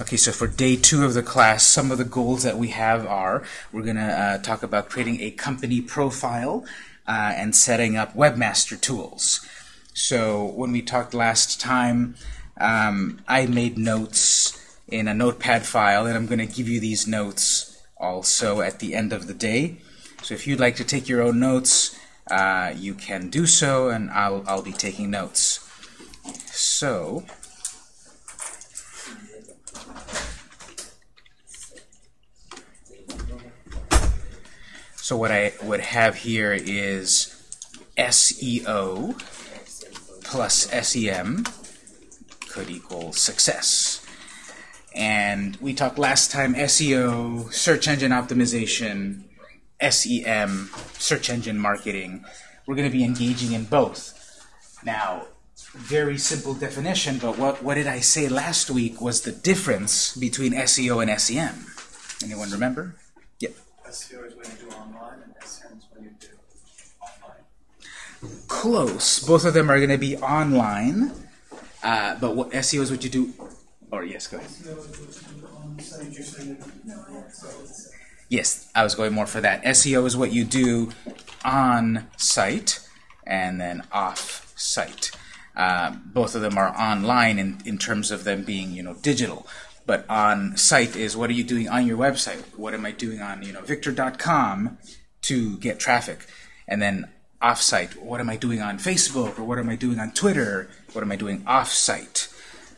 Okay, so for day two of the class, some of the goals that we have are, we're going to uh, talk about creating a company profile uh, and setting up webmaster tools. So when we talked last time, um, I made notes in a notepad file, and I'm going to give you these notes also at the end of the day. So if you'd like to take your own notes, uh, you can do so, and I'll, I'll be taking notes. So, So what I would have here is SEO plus SEM could equal success. And we talked last time SEO, search engine optimization, SEM, search engine marketing. We're going to be engaging in both. Now, very simple definition, but what, what did I say last week was the difference between SEO and SEM? Anyone remember? SEO is when you do online, and SEM is when you do offline. Close. Both of them are going to be online, uh, but what SEO is what you do. Or yes, go ahead. Yes, I was going more for that. SEO is what you do on site and then off site. Uh, both of them are online in, in terms of them being you know digital. But on site is what are you doing on your website? What am I doing on you know victor.com to get traffic? And then off-site, what am I doing on Facebook or what am I doing on Twitter? What am I doing off-site?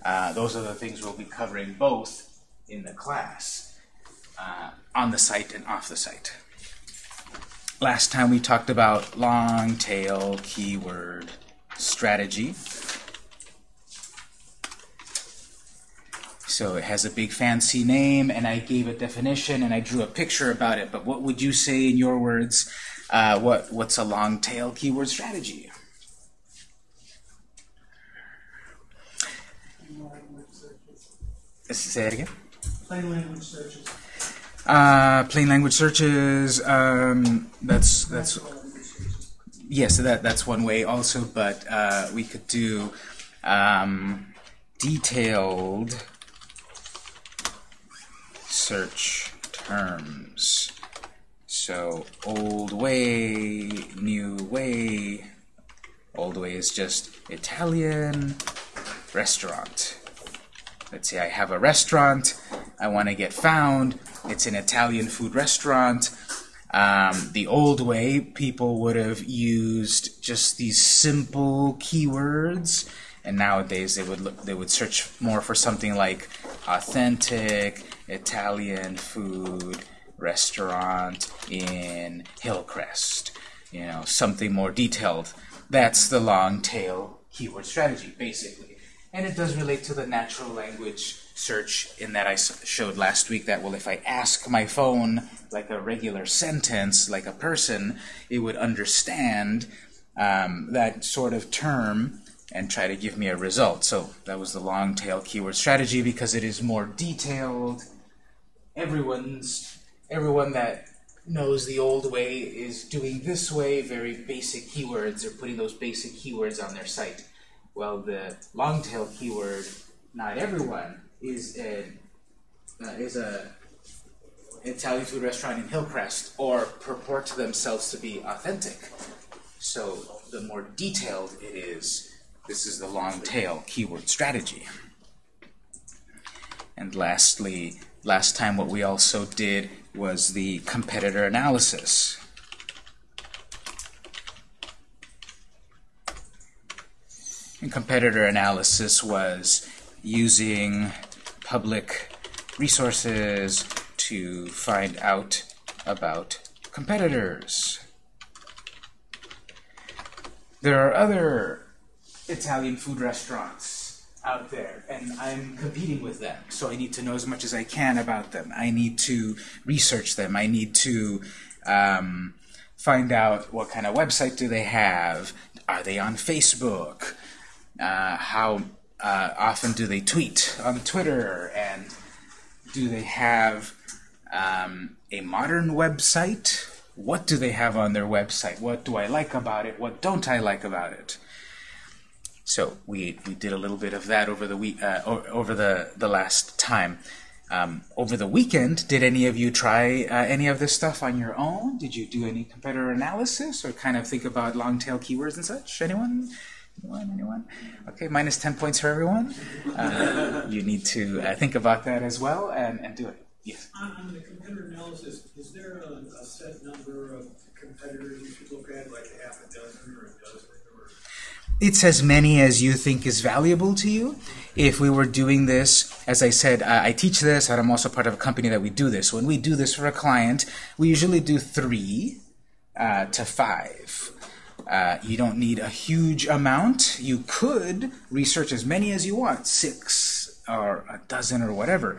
Uh, those are the things we'll be covering both in the class, uh, on the site and off the site. Last time we talked about long tail keyword strategy. So it has a big fancy name, and I gave a definition, and I drew a picture about it. But what would you say in your words? Uh, what what's a long tail keyword strategy? Say it again. Plain language searches. Uh, plain language searches. Um, that's that's yes, that that's one way also. But uh, we could do um, detailed search terms. So old way, new way. Old way is just Italian restaurant. Let's say I have a restaurant. I want to get found. It's an Italian food restaurant. Um, the old way, people would have used just these simple keywords, and nowadays they would look, they would search more for something like authentic Italian food restaurant in Hillcrest. You know, something more detailed. That's the long tail keyword strategy, basically. And it does relate to the natural language search in that I showed last week that, well, if I ask my phone like a regular sentence, like a person, it would understand um, that sort of term and try to give me a result. So that was the long tail keyword strategy because it is more detailed. Everyone's everyone that knows the old way is doing this way, very basic keywords, or putting those basic keywords on their site. Well, the long tail keyword, not everyone is a uh, is a Italian food restaurant in Hillcrest or purport themselves to be authentic. So the more detailed it is, this is the long tail keyword strategy. And lastly, last time what we also did was the competitor analysis. And competitor analysis was using public resources to find out about competitors. There are other Italian food restaurants out there, and I'm competing with them, so I need to know as much as I can about them. I need to research them. I need to um, find out what kind of website do they have. Are they on Facebook? Uh, how uh, often do they tweet on Twitter? And do they have um, a modern website? What do they have on their website? What do I like about it? What don't I like about it? So we, we did a little bit of that over the week uh, over the the last time. Um, over the weekend, did any of you try uh, any of this stuff on your own? Did you do any competitor analysis or kind of think about long tail keywords and such? Anyone? Anyone? Anyone? Okay, minus 10 points for everyone. Uh, you need to uh, think about that as well and, and do it. Yes. On, on the competitor analysis, is there a, a set number of competitors you should look at, like a half a dozen or a dozen, or? It's as many as you think is valuable to you. If we were doing this, as I said, I I teach this, and I'm also part of a company that we do this. When we do this for a client, we usually do three uh, to five. Uh, you don't need a huge amount. You could research as many as you want, six or a dozen or whatever.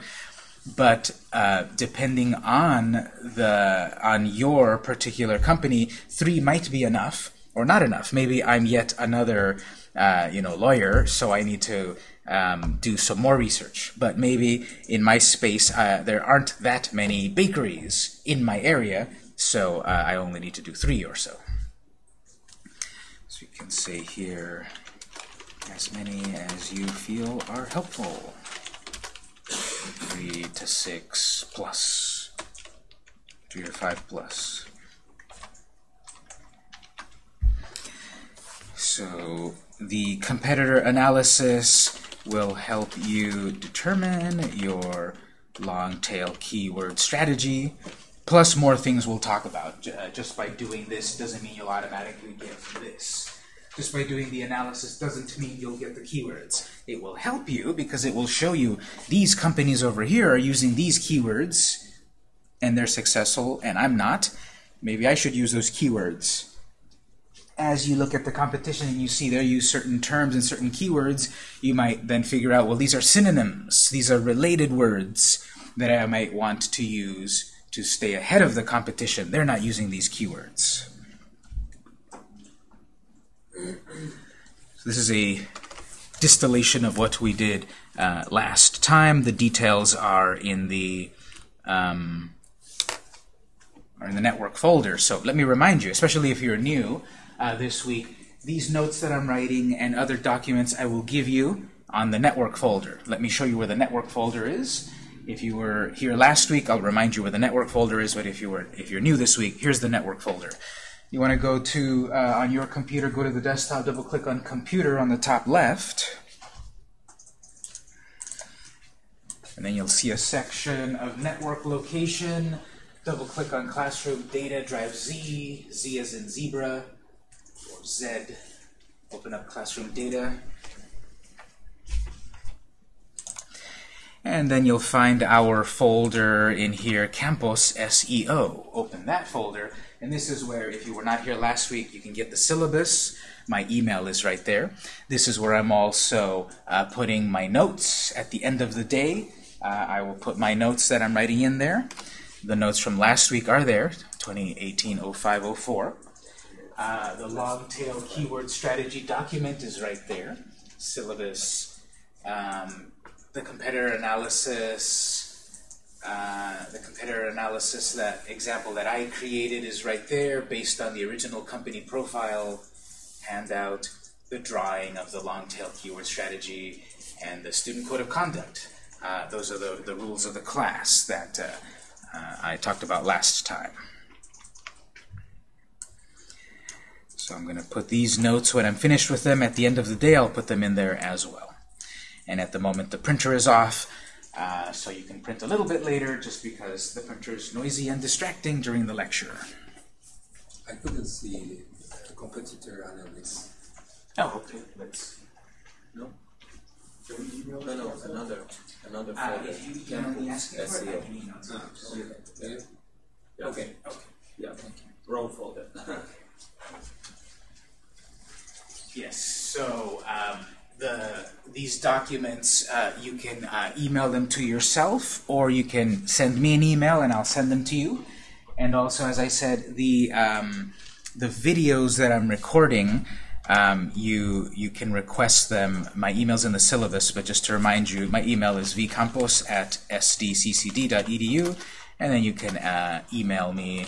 But uh, depending on the on your particular company, three might be enough or not enough. Maybe I'm yet another uh, you know lawyer, so I need to um, do some more research. But maybe in my space uh, there aren't that many bakeries in my area, so uh, I only need to do three or so. So you can say here as many as you feel are helpful. Three to six plus. Three or five plus. So the competitor analysis will help you determine your long tail keyword strategy, plus more things we'll talk about. Uh, Just by doing this doesn't mean you'll automatically get this. Just by doing the analysis doesn't mean you'll get the keywords. It will help you because it will show you these companies over here are using these keywords and they're successful and I'm not. Maybe I should use those keywords as you look at the competition and you see they use certain terms and certain keywords, you might then figure out, well, these are synonyms. These are related words that I might want to use to stay ahead of the competition. They're not using these keywords. So this is a distillation of what we did uh, last time. The details are in the um, are in the network folder. So let me remind you, especially if you're new uh, this week, these notes that I'm writing and other documents I will give you on the network folder. Let me show you where the network folder is. If you were here last week, I'll remind you where the network folder is. But if you were if you're new this week, here's the network folder. You want to go to uh, on your computer, go to the desktop, double click on computer on the top left. And then you'll see a section of network location. Double click on classroom data, drive Z, Z as in zebra, Z. Open up classroom data. And then you'll find our folder in here, Campus SEO. Open that folder, and this is where, if you were not here last week, you can get the syllabus. My email is right there. This is where I'm also uh, putting my notes at the end of the day. Uh, I will put my notes that I'm writing in there. The notes from last week are there, 2018-0504. Uh, the long tail keyword strategy document is right there. Syllabus, um, the competitor analysis, uh, the competitor analysis, that example that I created is right there based on the original company profile handout, the drawing of the long tail keyword strategy, and the student code of conduct. Uh, those are the, the rules of the class that uh, uh, I talked about last time. So I'm going to put these notes when I'm finished with them. At the end of the day, I'll put them in there as well. And at the moment, the printer is off, uh, so you can print a little bit later just because the printer is noisy and distracting during the lecture. I couldn't see the competitor analysis. Oh, okay. Let's. No? No, no, another, another Uh, folder. if you email me asking for it, I SEO. can email it to you. Yeah. Yeah. Okay. Okay. Yeah, wrong folder. Yes. So um, the these documents uh, you can uh, email them to yourself, or you can send me an email and I'll send them to you. And also, as I said, the um, the videos that I'm recording, um, you you can request them. My email's in the syllabus, but just to remind you, my email is vcampos at sdccd.edu, and then you can uh, email me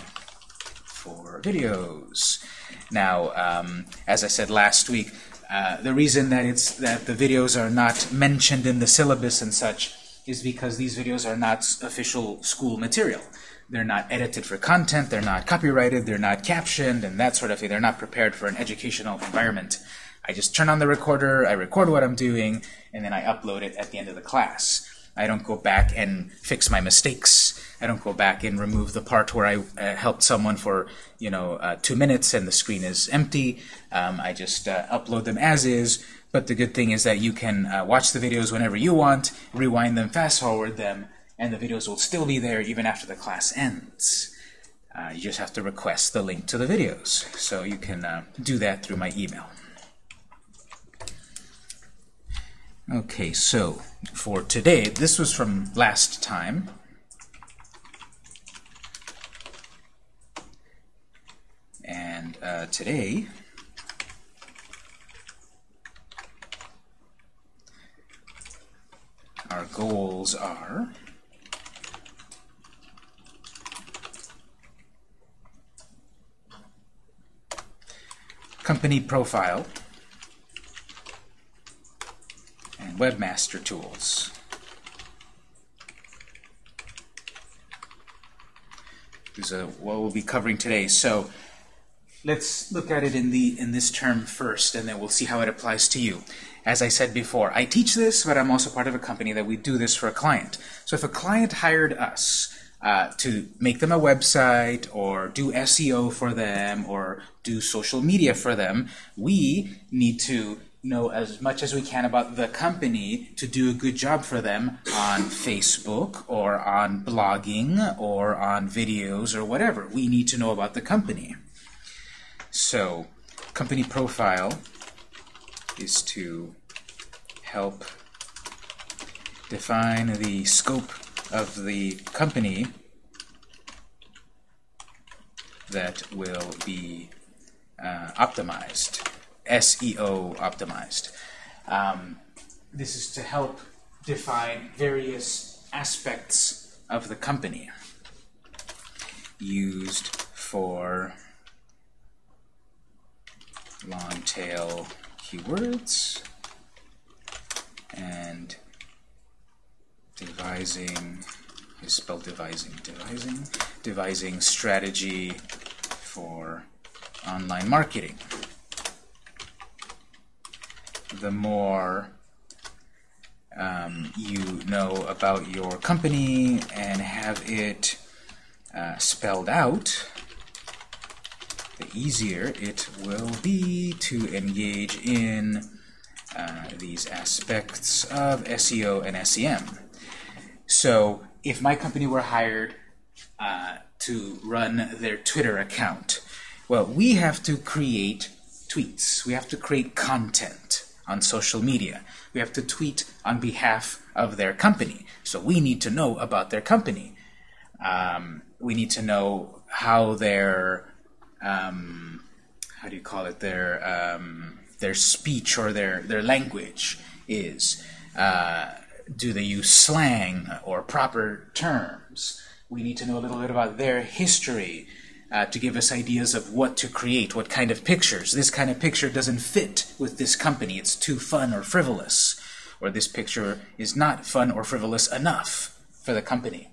for videos. Now, um, as I said last week, uh, the reason that it's that the videos are not mentioned in the syllabus and such is because these videos are not official school material. They're not edited for content, they're not copyrighted, they're not captioned, and that sort of thing. They're not prepared for an educational environment. I just turn on the recorder, I record what I'm doing, and then I upload it at the end of the class. I don't go back and fix my mistakes. I don't go back and remove the part where I uh, helped someone for you know uh, two minutes and the screen is empty. Um, I just uh, upload them as is. But the good thing is that you can uh, watch the videos whenever you want, rewind them, fast forward them, and the videos will still be there even after the class ends. Uh, you just have to request the link to the videos. So you can uh, do that through my email. Okay, so for today, this was from last time. And uh, today, our goals are company profile and webmaster tools. Are what we'll be covering today. So let's look at it in the in this term first, and then we'll see how it applies to you. As I said before, I teach this, but I'm also part of a company that we do this for a client. So if a client hired us uh, to make them a website or do SEO for them or do social media for them, we need to know as much as we can about the company to do a good job for them on Facebook or on blogging or on videos or whatever. We need to know about the company. So, company profile is to help define the scope of the company that will be uh, optimized, SEO optimized. Um, this is to help define various aspects of the company used for long tail keywords and devising is spelled devising devising devising strategy for online marketing. The more um, you know about your company and have it uh, spelled out the easier it will be to engage in uh, these aspects of SEO and SEM. So if my company were hired uh, to run their Twitter account, well, we have to create tweets. We have to create content on social media. We have to tweet on behalf of their company. So we need to know about their company. Um, we need to know how their um, how do you call it their um, their speech or their their language is. Uh, do they use slang or proper terms? We need to know a little bit about their history uh, to give us ideas of what to create, what kind of pictures. This kind of picture doesn't fit with this company. It's too fun or frivolous. Or this picture is not fun or frivolous enough for the company.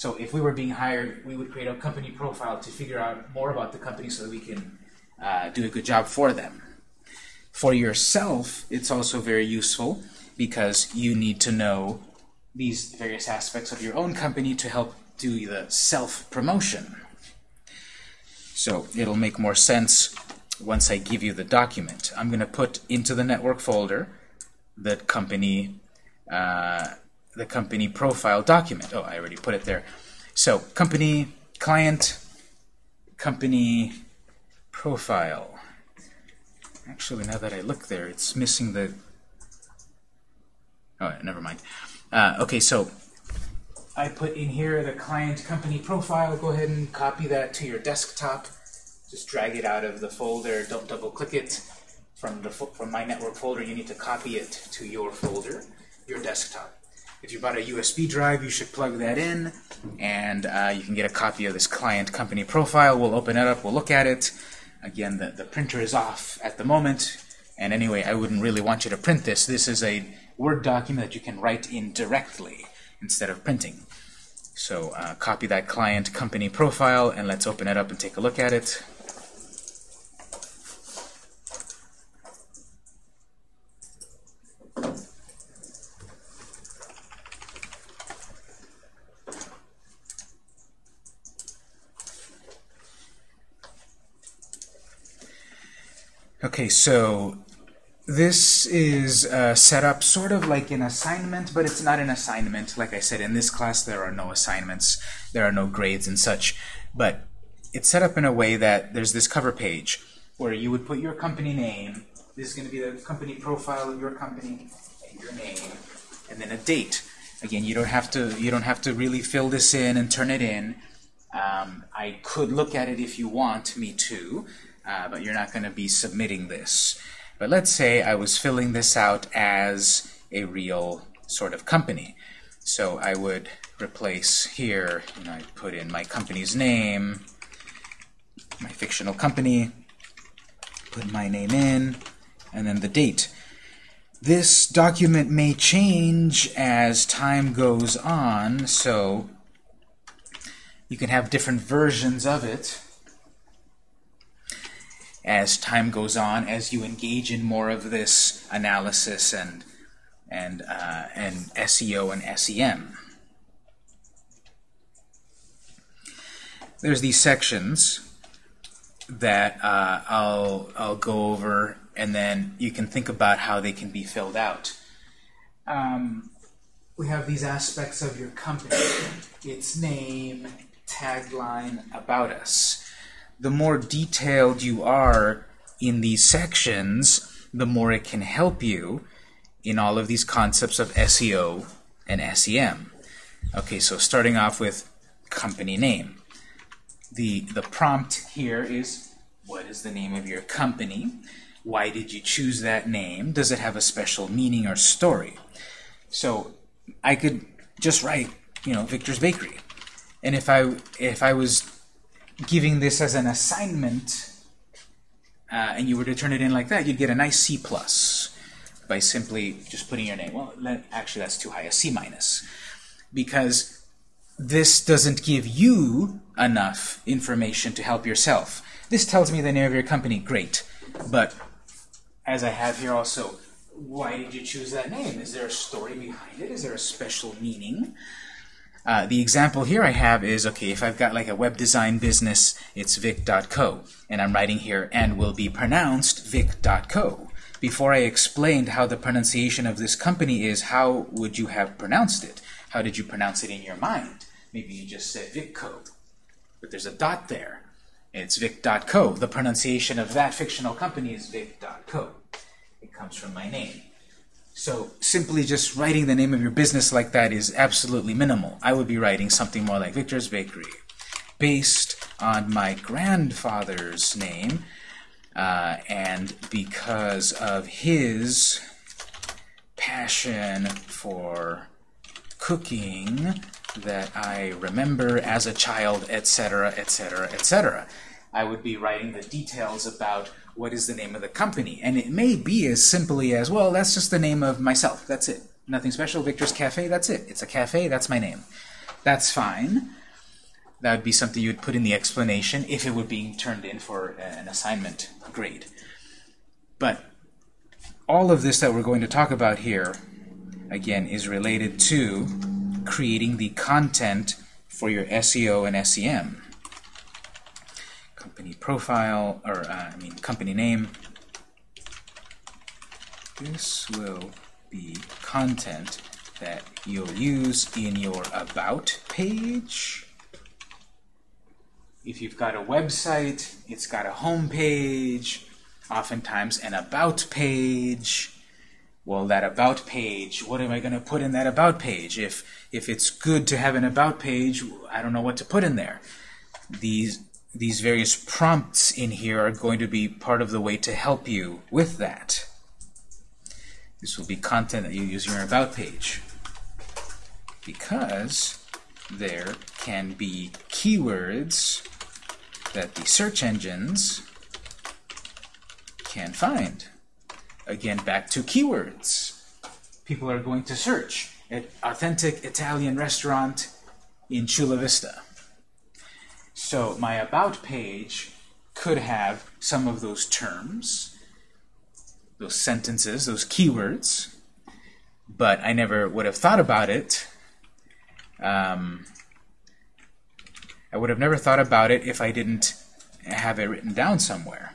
So if we were being hired, we would create a company profile to figure out more about the company so that we can uh, do a good job for them. For yourself, it's also very useful because you need to know these various aspects of your own company to help do the self-promotion. So it'll make more sense once I give you the document. I'm going to put into the network folder the company uh, the company profile document. Oh, I already put it there. So company client company profile. Actually, now that I look there, it's missing the. Oh, never mind. Uh, okay, so I put in here the client company profile. Go ahead and copy that to your desktop. Just drag it out of the folder. Don't double click it from the from my network folder. You need to copy it to your folder, your desktop. If you bought a USB drive, you should plug that in, and uh, you can get a copy of this client company profile. We'll open it up. We'll look at it. Again, the, the printer is off at the moment, And anyway, I wouldn't really want you to print this. This is a Word document that you can write in directly instead of printing. So uh, copy that client company profile and let's open it up and take a look at it. Okay, so this is uh, set up sort of like an assignment, but it's not an assignment. Like I said, in this class there are no assignments, there are no grades and such, but it's set up in a way that there's this cover page where you would put your company name, this is going to be the company profile of your company, and your name, and then a date. Again, you don't have to you don't have to really fill this in and turn it in. Um, I could look at it if you want me to, uh, but you're not going to be submitting this. But let's say I was filling this out as a real sort of company. So I would replace here, you know, I'd put in my company's name, my fictional company, put my name in, and then the date. This document may change as time goes on, so you can have different versions of it as time goes on, as you engage in more of this analysis and and uh, and SEO and SEM. There's these sections that uh, I'll I'll go over, and then you can think about how they can be filled out. Um, we have these aspects of your company: its name, tagline, about us the more detailed you are in these sections, the more it can help you in all of these concepts of SEO and SEM. Okay, so starting off with company name. The, the prompt here is, what is the name of your company? Why did you choose that name? Does it have a special meaning or story? So I could just write, you know, Victor's Bakery. And if I, if I was giving this as an assignment, uh, and you were to turn it in like that, you'd get a nice C plus by simply just putting your name. Well, let, actually, that's too high, a C minus, because this doesn't give you enough information to help yourself. This tells me the name of your company, great, but as I have here also, why did you choose that name? Is there a story behind it? Is there a special meaning? Uh, the example here I have is, okay, if I've got like a web design business, it's vic.co, and I'm writing here, and will be pronounced vic.co. Before I explained how the pronunciation of this company is, how would you have pronounced it? How did you pronounce it in your mind? Maybe you just said vicco, but there's a dot there. It's vic.co. The pronunciation of that fictional company is vic.co. It comes from my name. So simply just writing the name of your business like that is absolutely minimal. I would be writing something more like Victor's Bakery, based on my grandfather's name, uh, and because of his passion for cooking that I remember as a child, etc., etc., etc. I would be writing the details about what is the name of the company. And it may be as simply as, well, that's just the name of myself. That's it. Nothing special. Victor's Cafe, that's it. It's a cafe, that's my name. That's fine. That would be something you would put in the explanation if it were being turned in for an assignment grade. But all of this that we're going to talk about here, again, is related to creating the content for your SEO and SEM company profile, or uh, I mean company name. This will be content that you'll use in your About page. If you've got a website, it's got a home page, oftentimes an About page. Well, that About page, what am I going to put in that About page? If, if it's good to have an About page, I don't know what to put in there. These these various prompts in here are going to be part of the way to help you with that. This will be content that you use in your About page. Because there can be keywords that the search engines can find. again, back to keywords. People are going to search an authentic Italian restaurant in Chula Vista. So my About page could have some of those terms, those sentences, those keywords, but I never would have thought about it. Um, I would have never thought about it if I didn't have it written down somewhere.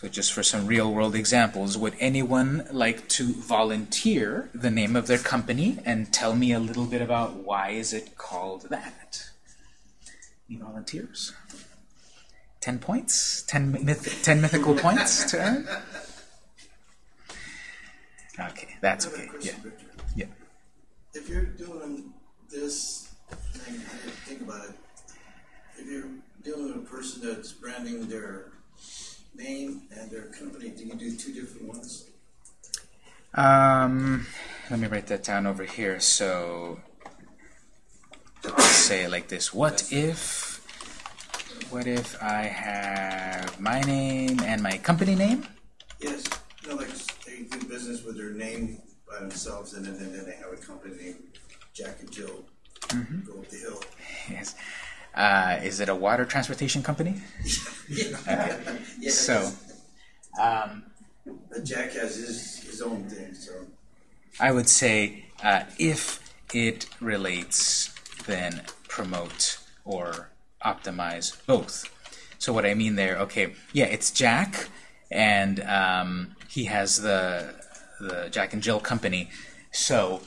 So just for some real-world examples, would anyone like to volunteer the name of their company and tell me a little bit about why is it called that? Any volunteers? Ten points? Ten, myth ten mythical points to earn? Okay, that's okay. Yeah, yeah. If you're doing this, thing, think about it. If you're dealing with a person that's branding their name and their company, do you do two different ones? Um, let me write that down over here. So let's say it like this: What if, what if I have my name and my company name? Yes. No, like they do business with their name by themselves, and then, then they have a company named Jack and Jill go up the hill. Yes. Uh, is it a water transportation company? Yeah. So, um, Jack has his his own thing, so I would say uh, if it relates, then promote or optimize both. So what I mean there, okay, yeah, it's Jack, and um, he has the the Jack and Jill company. So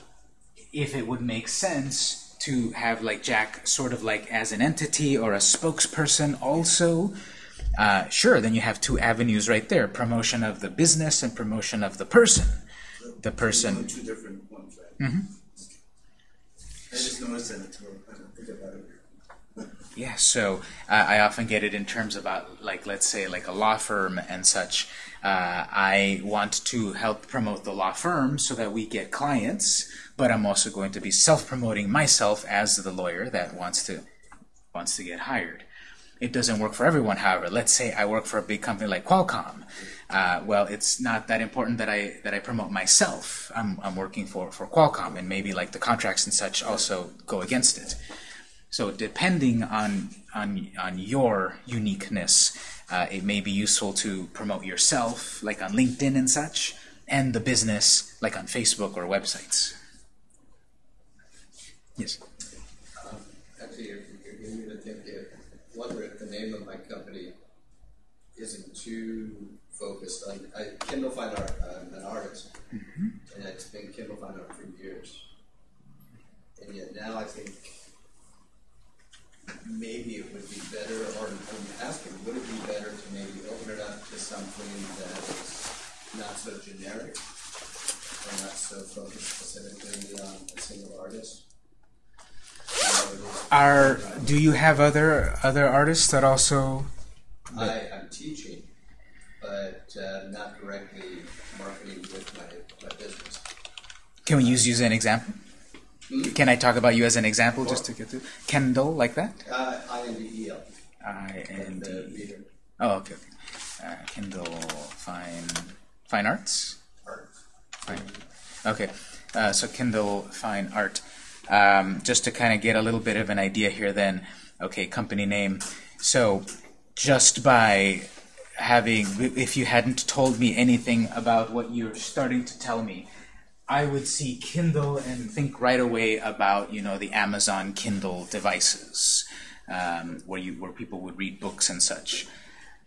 if it would make sense to have like Jack sort of like as an entity or a spokesperson also, uh, sure, then you have two avenues right there: promotion of the business and promotion of the person. The person. two different ones, right? I just noticed that I didn't think about it. Yeah, so uh, I often get it in terms about, like, let's say, like a law firm and such. Uh, I want to help promote the law firm so that we get clients, but I'm also going to be self-promoting myself as the lawyer that wants to wants to get hired. It doesn't work for everyone, however. Let's say I work for a big company like Qualcomm. Uh, well, it's not that important that I that I promote myself. I'm, I'm working for, for Qualcomm, and maybe like the contracts and such also go against it. So depending on on on your uniqueness, uh, it may be useful to promote yourself, like on LinkedIn and such, and the business, like on Facebook or websites. Yes. Actually, if you're giving me to think, if, wonder if the name of my company isn't too focused on, I, Kindel Fine Art, I'm an artist, mm-hmm. and it's been Kindel Fine Art for years. And yet now I think maybe it would be better, or I'm asking, would it be better to maybe open it up to something that's not so generic, or not so focused specifically on a single artist? Are do you have other other artists that also? I, I'm teaching, but uh, not directly marketing with my, my business. Can we use you as an example? Can I talk about you as an example just to get through? Kendall, like that? Uh, I-N-D-E-L, I N the D. Oh, okay. okay. Uh, Kindel Fine Fine Arts. art. Fine. Okay, uh, so Kindel Fine Art. Um, just to kind of get a little bit of an idea here, then. Okay, company name. So, just by having, if you hadn't told me anything about what you're starting to tell me, I would see Kindle and think right away about you know the Amazon Kindle devices, um, where you where people would read books and such.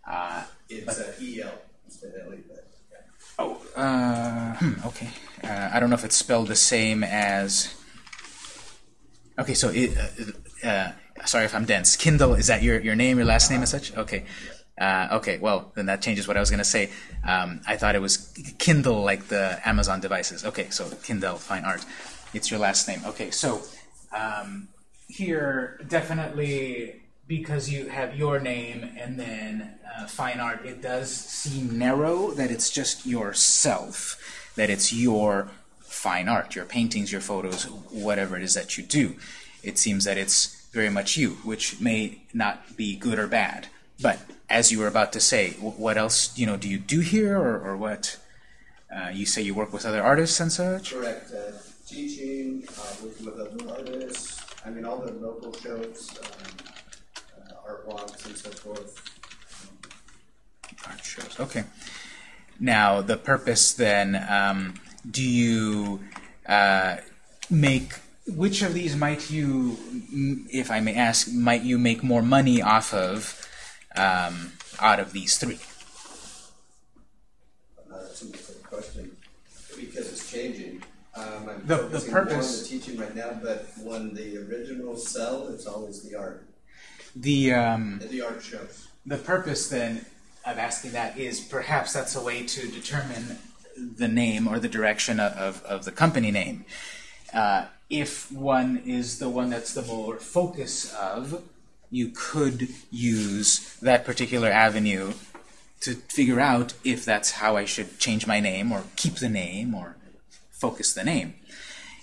Uh, It's E-L instead of L-E, but yeah. Oh, uh, hmm, okay. Uh, I don't know if it's spelled the same as. Okay, so it, uh, uh, sorry if I'm dense. Kindel is that your your name, your last name, and such? Okay. Uh, okay, well then that changes what I was gonna say. Um, I thought it was Kindle, like the Amazon devices. Okay, so Kindel Fine Art. It's your last name. Okay, so um, here definitely because you have your name and then uh, fine art, it does seem narrow that it's just yourself, that it's your fine art, your paintings, your photos, whatever it is that you do. It seems that it's very much you, which may not be good or bad. but as you were about to say, what else you know do you do here, or, or what? Uh, you say you work with other artists and such. Correct. Uh, teaching, uh, working with other artists. I mean, all the local shows, um, uh, art walks, and so forth. Art shows. Okay. Now the purpose then. Um, do you uh, make which of these might you, if I may ask, might you make more money off of um, out of these three? Uh, that's a good question because it's changing. Um, I'm The- the focusing more on purpose- the teaching right now, but when the originals sell, it's always the art, The um, the art shows. the purpose then of asking that is perhaps that's a way to determine the name or the direction of, of, the company name. Uh, if one is the one that's the more focus of, you could use that particular avenue to figure out if that's how I should change my name or keep the name or focus the name.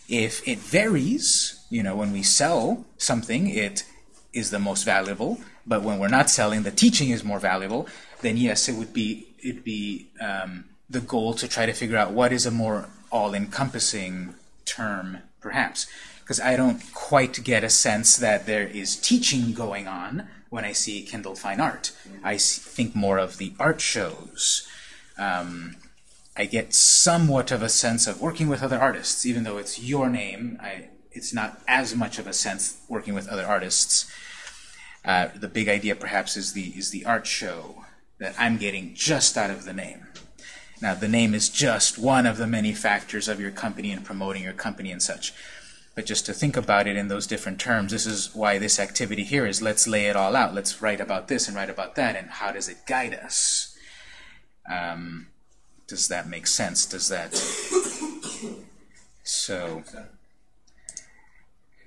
If it varies, you know, when we sell something, it is the most valuable, but when we're not selling, the teaching is more valuable, then yes, it would be it'd be um, the goal to try to figure out what is a more all-encompassing term, perhaps. Because I don't quite get a sense that there is teaching going on when I see Kindel Fine Art. I think more of the art shows. Um, I get somewhat of a sense of working with other artists, even though it's your name. I, it's not as much of a sense working with other artists. Uh, the big idea, perhaps, is the is the art show that I'm getting just out of the name. Now, the name is just one of the many factors of your company and promoting your company and such. But just to think about it in those different terms, this is why this activity here is let's lay it all out. Let's write about this and write about that, and how does it guide us? Um, does that make sense? Does that so?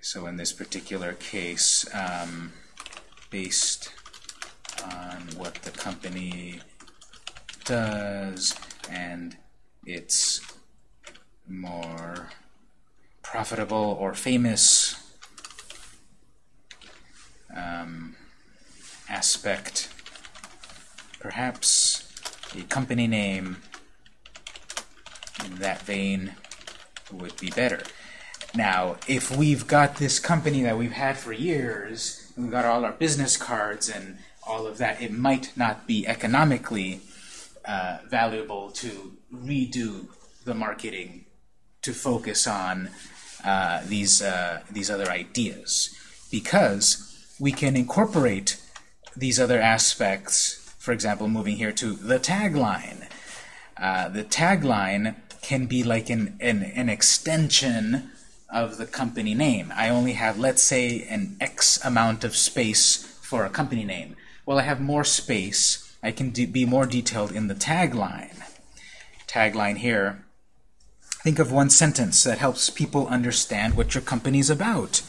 So in this particular case, um, based on what the company does and its more profitable or famous um, aspect, perhaps a company name in that vein would be better. Now, if we've got this company that we've had for years, we've got all our business cards and all of that, it might not be economically uh, valuable to redo the marketing to focus on uh, these uh, these other ideas because we can incorporate these other aspects. For example, moving here to the tagline. Uh, the tagline can be like an, an an extension of the company name. I only have, let's say, an X amount of space for a company name. Well, I have more space. I can be more detailed in the tagline. Tagline here. Think of one sentence that helps people understand what your company's about.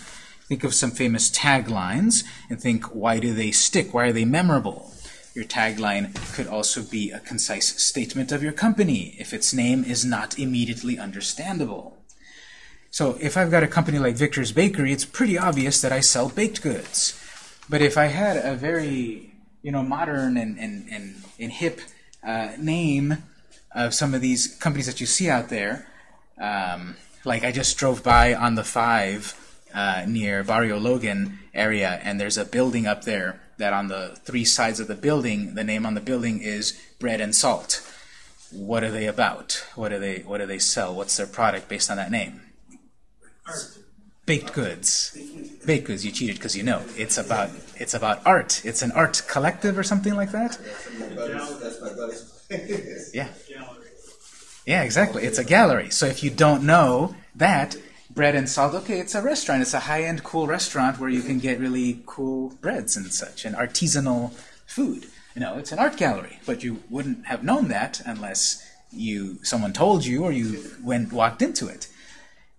Think of some famous taglines and think, why do they stick? Why are they memorable? Your tagline could also be a concise statement of your company if its name is not immediately understandable. So if I've got a company like Victor's Bakery, it's pretty obvious that I sell baked goods. But if I had a very, you know, modern and, and, and, and hip uh, name of some of these companies that you see out there, um, like I just drove by on the 5 uh, near Barrio Logan area, and there's a building up there that on the three sides of the building, the name on the building is Bread and Salt. What are they about? What do they What do they sell? What's their product based on that name? Art. Baked goods. Baked goods. You cheated because you know it's about it's about art. It's an art collective or something like that. Yeah, yeah, exactly. It's a gallery. So if you don't know that bread and salt, okay, it's a restaurant. It's a high-end, cool restaurant where you can get really cool breads and such and artisanal food. You know, it's an art gallery, but you wouldn't have known that unless you someone told you or you went walked into it.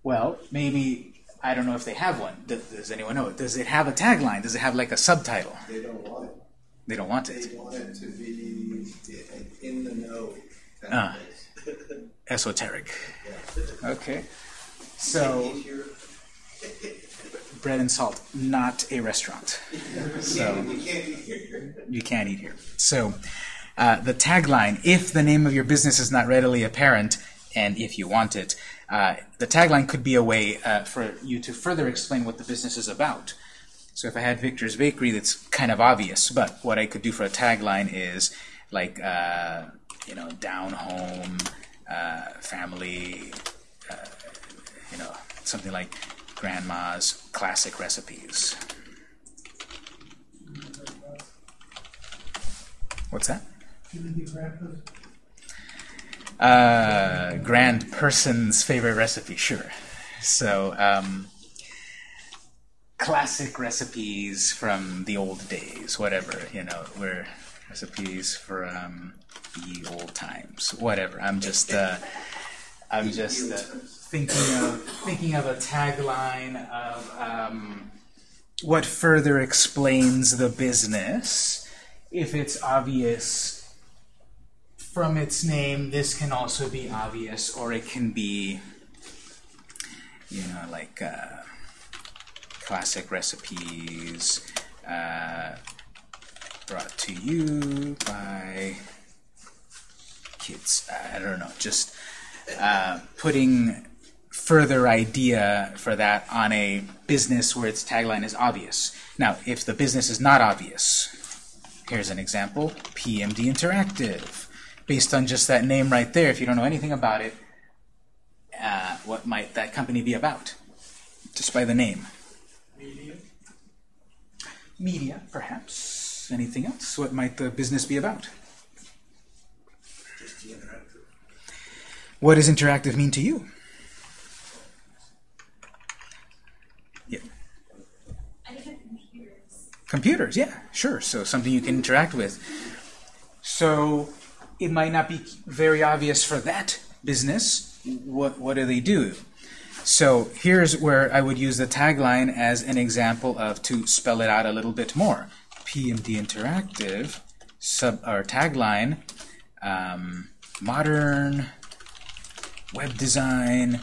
Well, maybe I don't know if they have one. Does, does anyone know? Does it have a tagline? Does it have like a subtitle? They don't want it. They don't want They it. want it to be in the know. Of. Esoteric. Okay. So, bread and salt, not a restaurant. So You can't eat here. you can't eat here. So uh, the tagline, if the name of your business is not readily apparent, and if you want it, uh, the tagline could be a way uh, for you to further explain what the business is about. So if I had Victor's Bakery, that's kind of obvious, but what I could do for a tagline is like, uh, you know, down home, uh, family, uh, you know, something like grandma's classic recipes. What's that? Uh, grand person's favorite recipe, sure. So, um, classic recipes from the old days, whatever, you know, were recipes from the old times, whatever. I'm just, uh, I'm just uh, thinking of thinking of a tagline of um, what further explains the business. If it's obvious from its name, this can also be obvious, or it can be, you know, like uh, classic recipes uh, brought to you by kids. I don't know, just uh, putting further idea for that on a business where its tagline is obvious. Now, if the business is not obvious, here's an example, PMD Interactive. Based on just that name right there, if you don't know anything about it, uh, what might that company be about? Just by the name. Media? Media, perhaps. Anything else? What might the business be about? Just the interactive. What does interactive mean to you? Yeah. I think of computers. Computers, yeah, sure. So something you can interact with. So it might not be very obvious for that business. What what do they do? So here's where I would use the tagline as an example of to spell it out a little bit more. PMD Interactive sub or tagline um, modern web design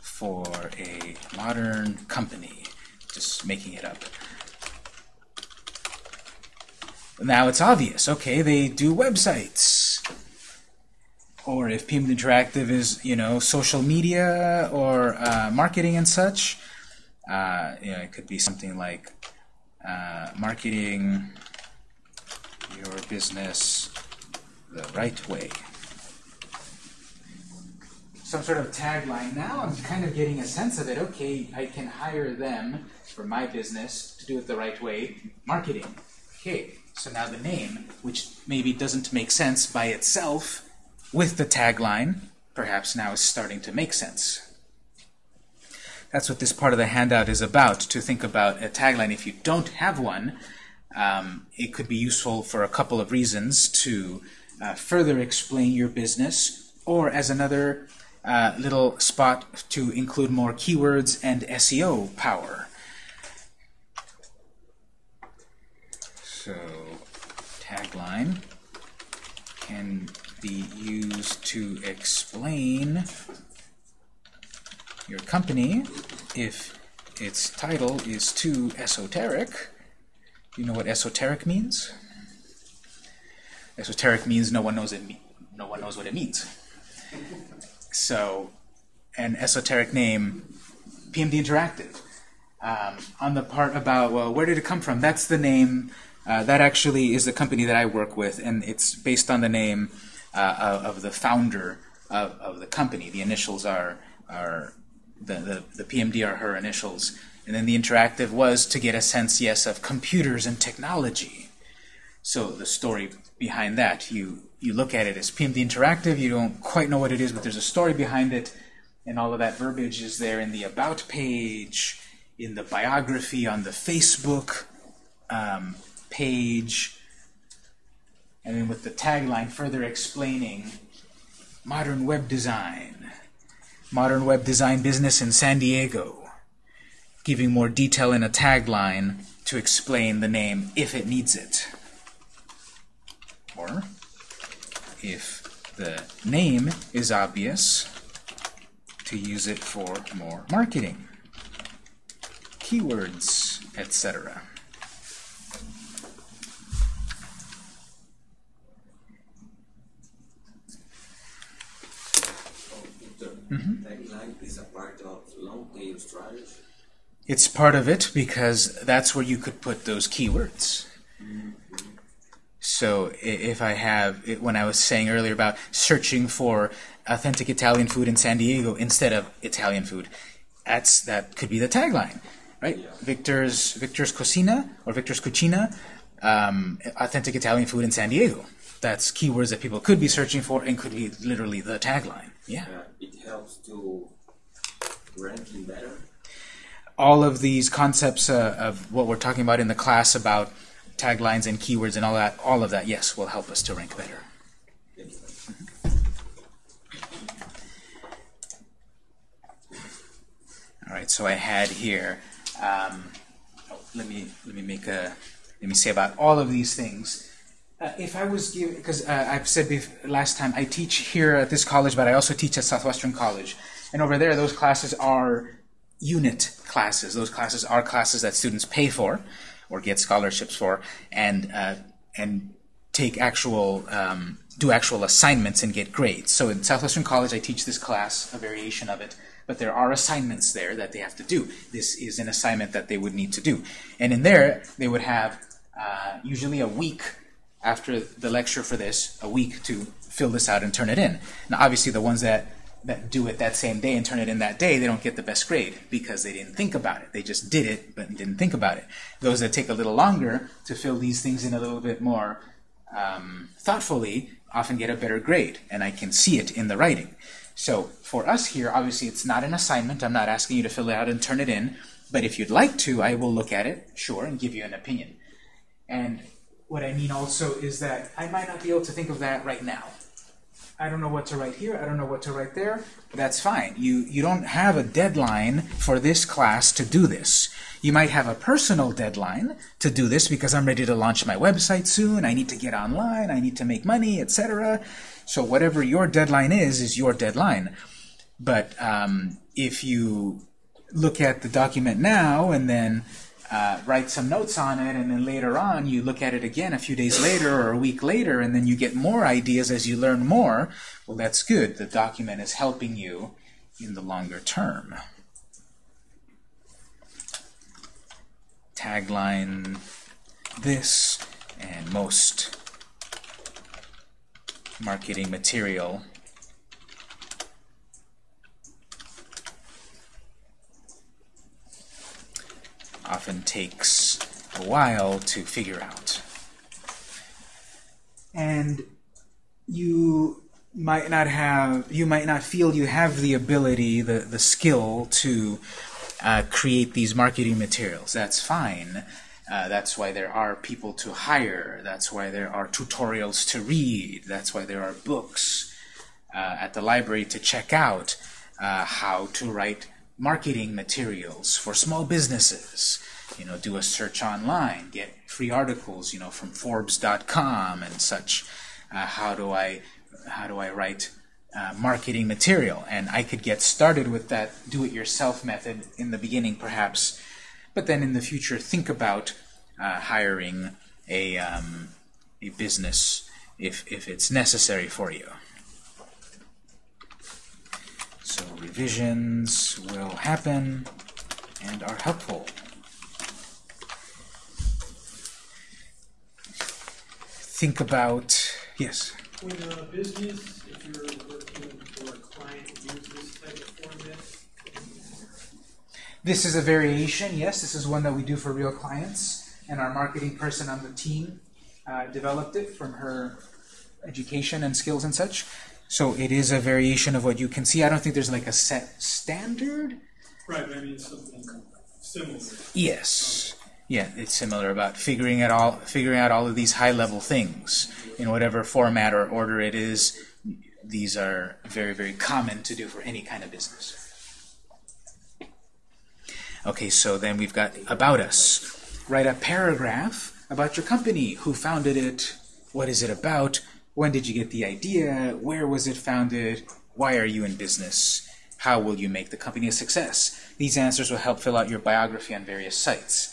for a modern company. Just making it up. Now it's obvious. Okay, they do websites. Or if PMD Interactive is, you know, social media or uh, marketing and such, uh, you know, it could be something like uh, marketing your business the right way. Some sort of tagline. Now I'm kind of getting a sense of it. Okay, I can hire them for my business to do it the right way. Marketing. Okay, so now the name, which maybe doesn't make sense by itself, with the tagline, perhaps now is starting to make sense. That's what this part of the handout is about, to think about a tagline. If you don't have one, um, it could be useful for a couple of reasons to uh, further explain your business, or as another uh, little spot to include more keywords and SEO power. So, tagline can be used to explain your company if its title is too esoteric. You know what esoteric means? Esoteric means no one knows it. No one knows what it means. So, an esoteric name, PMD Interactive. Um, on the part about well, where did it come from? That's the name. Uh, that actually is the company that I work with, and it's based on the name uh, of, the founder of, of the company. The initials are are the, the the PMD are her initials, and then the interactive was to get a sense, yes, of computers and technology. So the story behind that, you you look at it as PMD Interactive, you don't quite know what it is, but there's a story behind it, and all of that verbiage is there in the About page, in the biography on the Facebook um, page, and then with the tagline further explaining modern web design, modern web design business in San Diego, giving more detail in a tagline to explain the name if it needs it. Or, if the name is obvious, to use it for more marketing. keywords, etc. Tagline is a part of long tail strategy. It's part of it because that's where you could put those keywords. So if I have, it- when I was saying earlier about searching for authentic Italian food in San Diego instead of Italian food, that's that could be the tagline, right? Victor's Victor's Cucina or Victor's Cucina, um, authentic Italian food in San Diego. That's keywords that people could be searching for and could be literally the tagline. Yeah. Uh, it helps to ranking better. all of these concepts uh, of what we're talking about in the class about taglines and keywords and all that, all of that, yes, will help us to rank better. All right, so I had here. Um, oh, let me let me make a let me say about all of these things. Uh, if I was given, because uh, I've said last time, I teach here at this college, but I also teach at Southwestern College, and over there, those classes are unit classes. Those classes are classes that students pay for or get scholarships for, and uh, and take actual um, do actual assignments and get grades. So in Southwestern College, I teach this class, a variation of it, but there are assignments there that they have to do. This is an assignment that they would need to do, and in there they would have uh, usually a week after the lecture for this, a week to fill this out and turn it in. Now, obviously, the ones that that do it that same day and turn it in that day, they don't get the best grade because they didn't think about it. They just did it, but didn't think about it. Those that take a little longer to fill these things in a little bit more um, thoughtfully often get a better grade, and I can see it in the writing. So for us here, obviously, it's not an assignment. I'm not asking you to fill it out and turn it in, but if you'd like to, I will look at it, sure, and give you an opinion. And what I mean also is that I might not be able to think of that right now. I don't know what to write here. I don't know what to write there. That's fine. You you don't have a deadline for this class to do this. You might have a personal deadline to do this because I'm ready to launch my website soon. I need to get online. I need to make money, etc. So whatever your deadline is is your deadline. But um, if you look at the document now and then uh, write some notes on it, and then later on you look at it again a few days later or a week later, and then you get more ideas as you learn more, well, that's good. The document is helping you in the longer term. Tagline this and most marketing material often takes a while to figure out. And you might not have, you might not feel you have the ability, the, the skill to uh, create these marketing materials. That's fine. Uh, that's why there are people to hire. That's why there are tutorials to read. That's why there are books uh, at the library to check out uh, how to write marketing materials for small businesses. You know, do a search online, get free articles, you know, from Forbes.com and such. Uh, how do I, how do I write uh, marketing material? And I could get started with that do-it-yourself method in the beginning, perhaps, but then in the future, think about uh, hiring a um, a business if if it's necessary for you. So revisions will happen and are helpful. Think about, yes, When a business, if you're working for a client, use this type of format, this is a variation, yes, this is one that we do for real clients, and our marketing person on the team uh, developed it from her education and skills and such. So it is a variation of what you can see. I don't think there's like a set standard. right, but I mean something similar. Yes. Yeah, it's similar about figuring out all figuring out all of these high level things in whatever format or order it is. These are very very common to do for any kind of business. Okay, so then we've got about us. Write a paragraph about your company. Who founded it? What is it about? When did you get the idea? Where was it founded? Why are you in business? How will you make the company a success? These answers will help fill out your biography on various sites.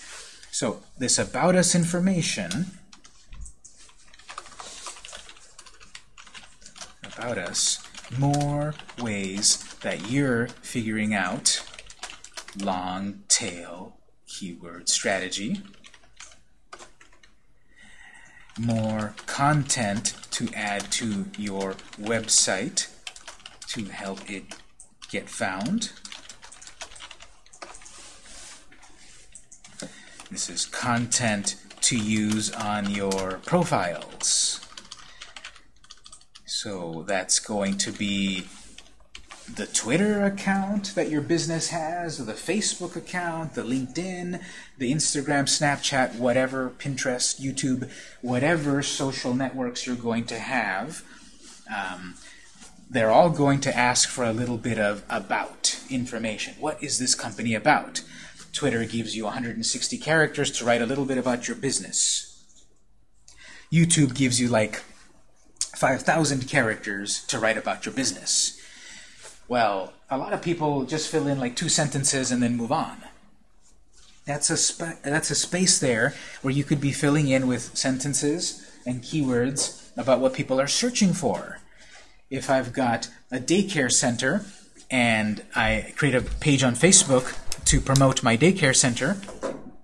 So this About Us information about us, more ways that you're figuring out long tail keyword strategy, more content to add to your website to help it get found. This is content to use on your profiles. So that's going to be the Twitter account that your business has, or the Facebook account, the LinkedIn, the Instagram, Snapchat, whatever, Pinterest, YouTube, whatever social networks you're going to have, um, they're all going to ask for a little bit of about information. What is this company about? Twitter gives you 160 characters to write a little bit about your business. YouTube gives you like 5,000 characters to write about your business. Well, a lot of people just fill in like two sentences and then move on. That's a, that's a space there where you could be filling in with sentences and keywords about what people are searching for. If I've got a daycare center and I create a page on Facebook to promote my daycare center,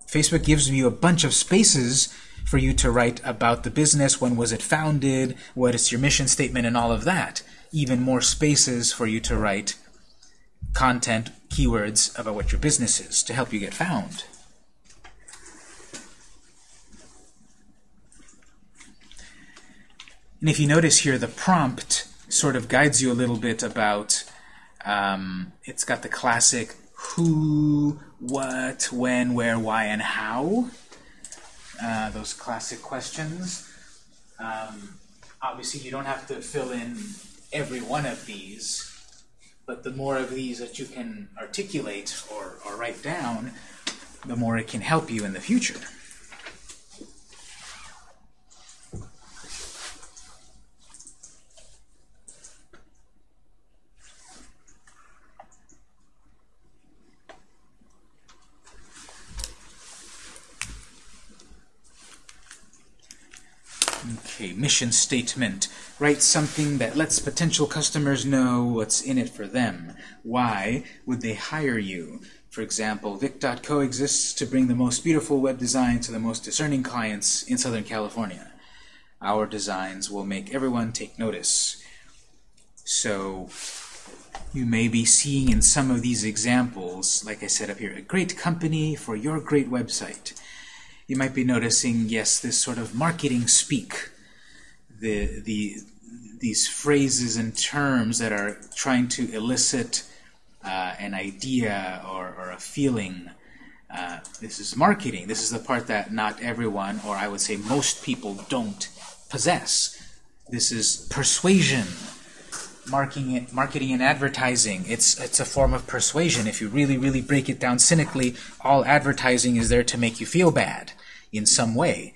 Facebook gives you a bunch of spaces for you to write about the business, when was it founded, what is your mission statement, and all of that. Even more spaces for you to write content, keywords about what your business is to help you get found. And if you notice here, the prompt sort of guides you a little bit about, um, it's got the classic who, what, when, where, why, and how. Uh, those classic questions. Um, obviously, you don't have to fill in every one of these, but the more of these that you can articulate or, or write down, the more it can help you in the future. Okay, mission statement. Write something that lets potential customers know what's in it for them. Why would they hire you? For example, Vic.co exists to bring the most beautiful web design to the most discerning clients in Southern California. Our designs will make everyone take notice. So you may be seeing in some of these examples, like I said up here, a great company for your great website you might be noticing, yes, this sort of marketing speak, the, the, these phrases and terms that are trying to elicit uh, an idea or, or a feeling. Uh, this is marketing. This is the part that not everyone, or I would say most people, don't possess. This is persuasion. Marketing, marketing and advertising. It's it's a form of persuasion. If you really, really break it down cynically, all advertising is there to make you feel bad in some way.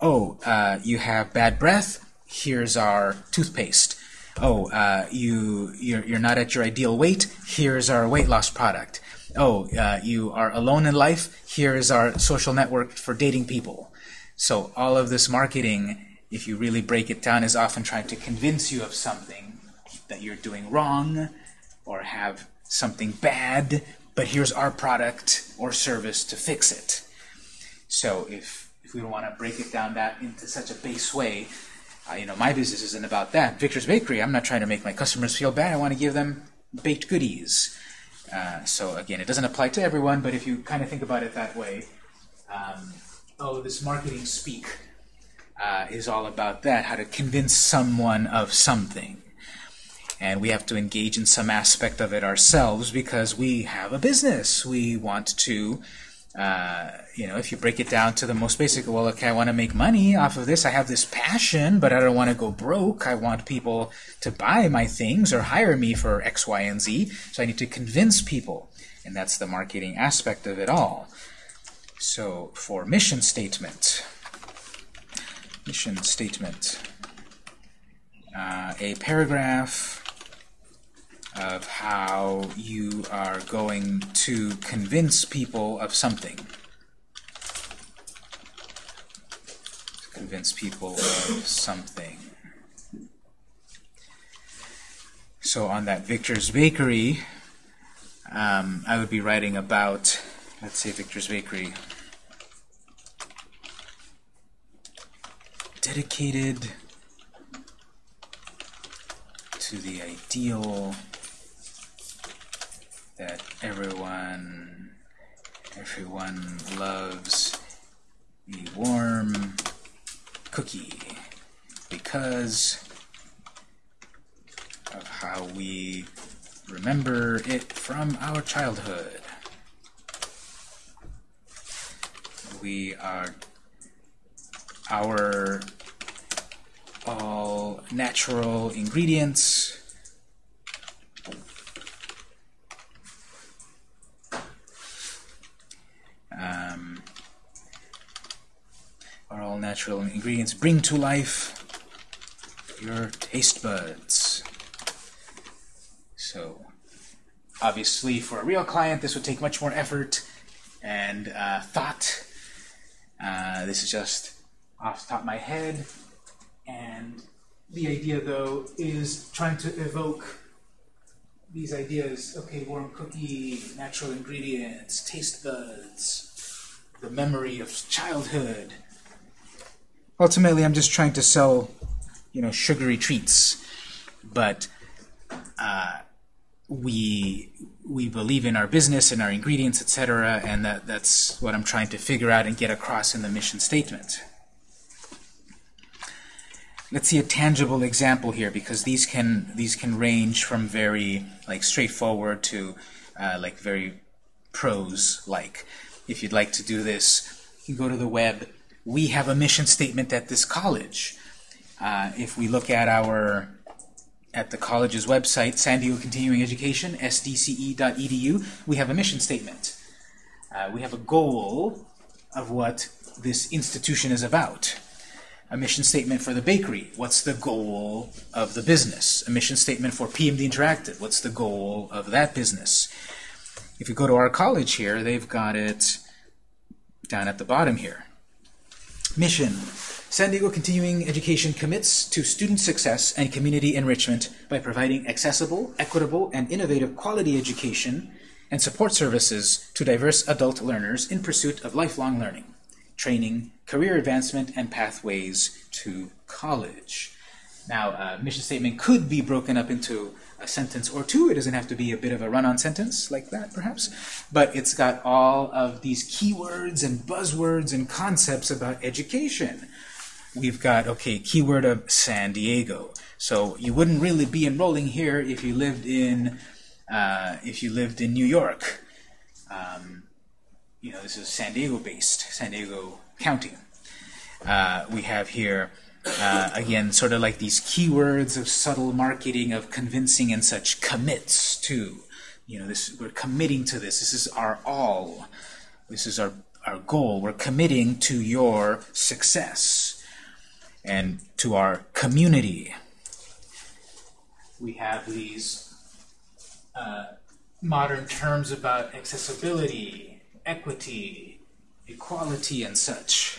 Oh, uh, you have bad breath. Here's our toothpaste. Oh, uh, you you're, you're not at your ideal weight. Here's our weight loss product. Oh, uh, you are alone in life. Here is our social network for dating people. So all of this marketing, if you really break it down, is often trying to convince you of something that you're doing wrong or have something bad, but here's our product or service to fix it. So if, if we want to break it down that into such a base way, uh, you know, my business isn't about that. Victor's Bakery, I'm not trying to make my customers feel bad. I want to give them baked goodies. Uh, so again, it doesn't apply to everyone, but if you kind of think about it that way, um, oh, this marketing speak uh, is all about that, how to convince someone of something and we have to engage in some aspect of it ourselves because we have a business. We want to, uh, you know, if you break it down to the most basic, well, okay, I want to make money off of this. I have this passion, but I don't want to go broke. I want people to buy my things or hire me for X, Y, and Z. So I need to convince people, and that's the marketing aspect of it all. So for mission statement, mission statement, uh, a paragraph of how you are going to convince people of something. Convince people of something. So on that Victor's Bakery, um, I would be writing about, let's say Victor's Bakery, dedicated to the ideal that everyone everyone loves the warm cookie because of how we remember it from our childhood. We are our all natural ingredients um, are all natural ingredients bring to life your taste buds. So, obviously, for a real client, this would take much more effort and uh, thought. Uh, this is just off the top of my head. And the idea, though, is trying to evoke these ideas. Okay, warm cookie, natural ingredients, taste buds, the memory of childhood. Ultimately, I'm just trying to sell, you know, sugary treats. But uh, we we believe in our business and our ingredients, etc., and that that's what I'm trying to figure out and get across in the mission statement. Let's see a tangible example here because these can these can range from very like straightforward to uh, like very prose like. If you'd like to do this, you go to the web. We have a mission statement at this college. Uh, if we look at our at the college's website, San Diego Continuing Education, sdce.edu, we have a mission statement. Uh, we have a goal of what this institution is about. A mission statement for the bakery, what's the goal of the business? A mission statement for PMD Interactive, what's the goal of that business? If you go to our college here, they've got it down at the bottom here. Mission. San Diego Continuing Education commits to student success and community enrichment by providing accessible, equitable, and innovative quality education and support services to diverse adult learners in pursuit of lifelong learning, training, career advancement, and pathways to college. Now, a mission statement could be broken up into a sentence or two. It doesn't have to be a bit of a run-on sentence like that, perhaps. But it's got all of these keywords and buzzwords and concepts about education. We've got, okay, keyword of San Diego. So you wouldn't really be enrolling here if you lived in, uh, if you lived in New York. Um, you know, this is San Diego-based, San Diego County. Uh, we have here, uh, again, sort of like these keywords of subtle marketing, of convincing and such, commits to. You know, this we're committing to this. This is our all. This is our, our goal. We're committing to your success and to our community. We have these uh, modern terms about accessibility, equity, equality, and such.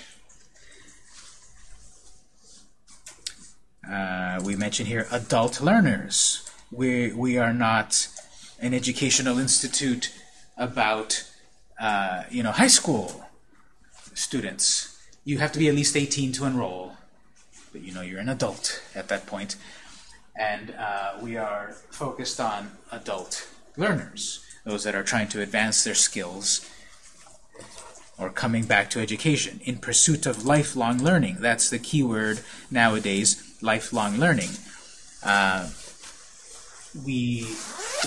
Uh, we mention here adult learners. We, we are not an educational institute about uh, you know high school students. You have to be at least 18 to enroll, but you know you're an adult at that point. And uh, we are focused on adult learners, those that are trying to advance their skills or coming back to education in pursuit of lifelong learning. That's the key word nowadays, lifelong learning. Uh, we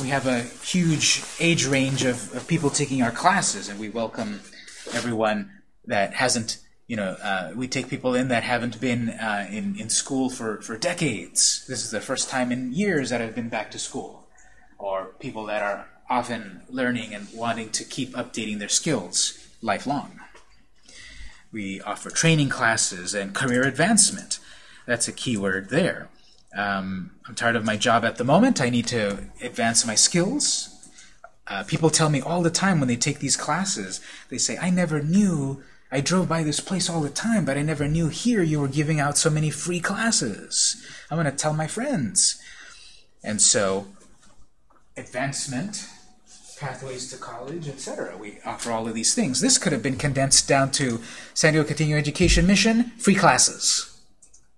we have a huge age range of, of people taking our classes, and we welcome everyone that hasn't, you know, uh, we take people in that haven't been uh, in, in school for, for decades. This is the first time in years that I've been back to school. Or people that are often learning and wanting to keep updating their skills lifelong. We offer training classes and career advancement. That's a key word there. Um, I'm tired of my job at the moment. I need to advance my skills. Uh, people tell me all the time when they take these classes, they say, I never knew, I drove by this place all the time, but I never knew here you were giving out so many free classes. I'm going to tell my friends. And so, advancement, pathways to college, etc. We offer all of these things. This could have been condensed down to San Diego Continuing Education Mission, free classes,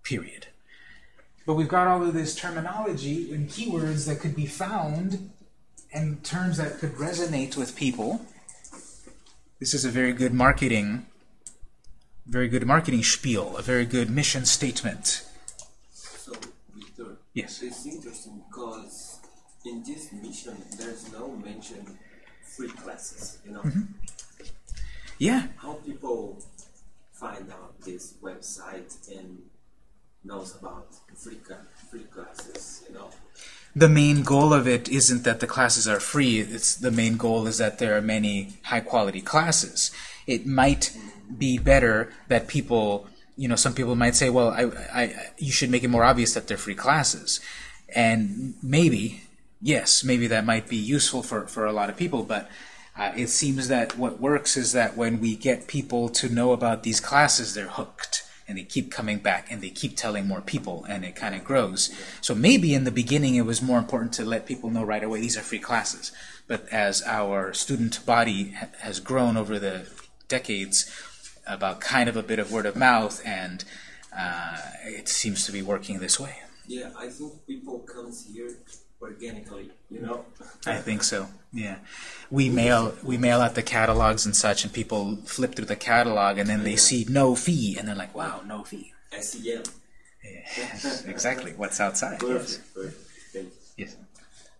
period. But we've got all of this terminology and keywords that could be found and terms that could resonate with people. This is a very good marketing, very good marketing spiel, a very good mission statement. So, Victor, Yes. it's interesting because in this mission there's no mention free classes. You know mm-hmm. Yeah, how people find out this website and knows about free free classes. You know. the main goal of it isn't that the classes are free. It's the main goal is that there are many high quality classes. It might be better that people, you know, some people might say, well, I, I, you should make it more obvious that they're free classes, and maybe, yes, maybe that might be useful for for a lot of people, but. Uh, it seems that what works is that when we get people to know about these classes, they're hooked and they keep coming back and they keep telling more people and it kind of grows. So maybe in the beginning it was more important to let people know right away these are free classes. But as our student body ha has grown over the decades about kind of a bit of word of mouth and uh, it seems to be working this way. Yeah, I think people comes here organically. You know. I think so. Yeah, we mail we mail out the catalogs and such, and people flip through the catalog, and then they see no fee, and they're like, "Wow, no fee." SEM. Yes, exactly. What's outside? Yes. Perfect. Perfect. Thank you. yes.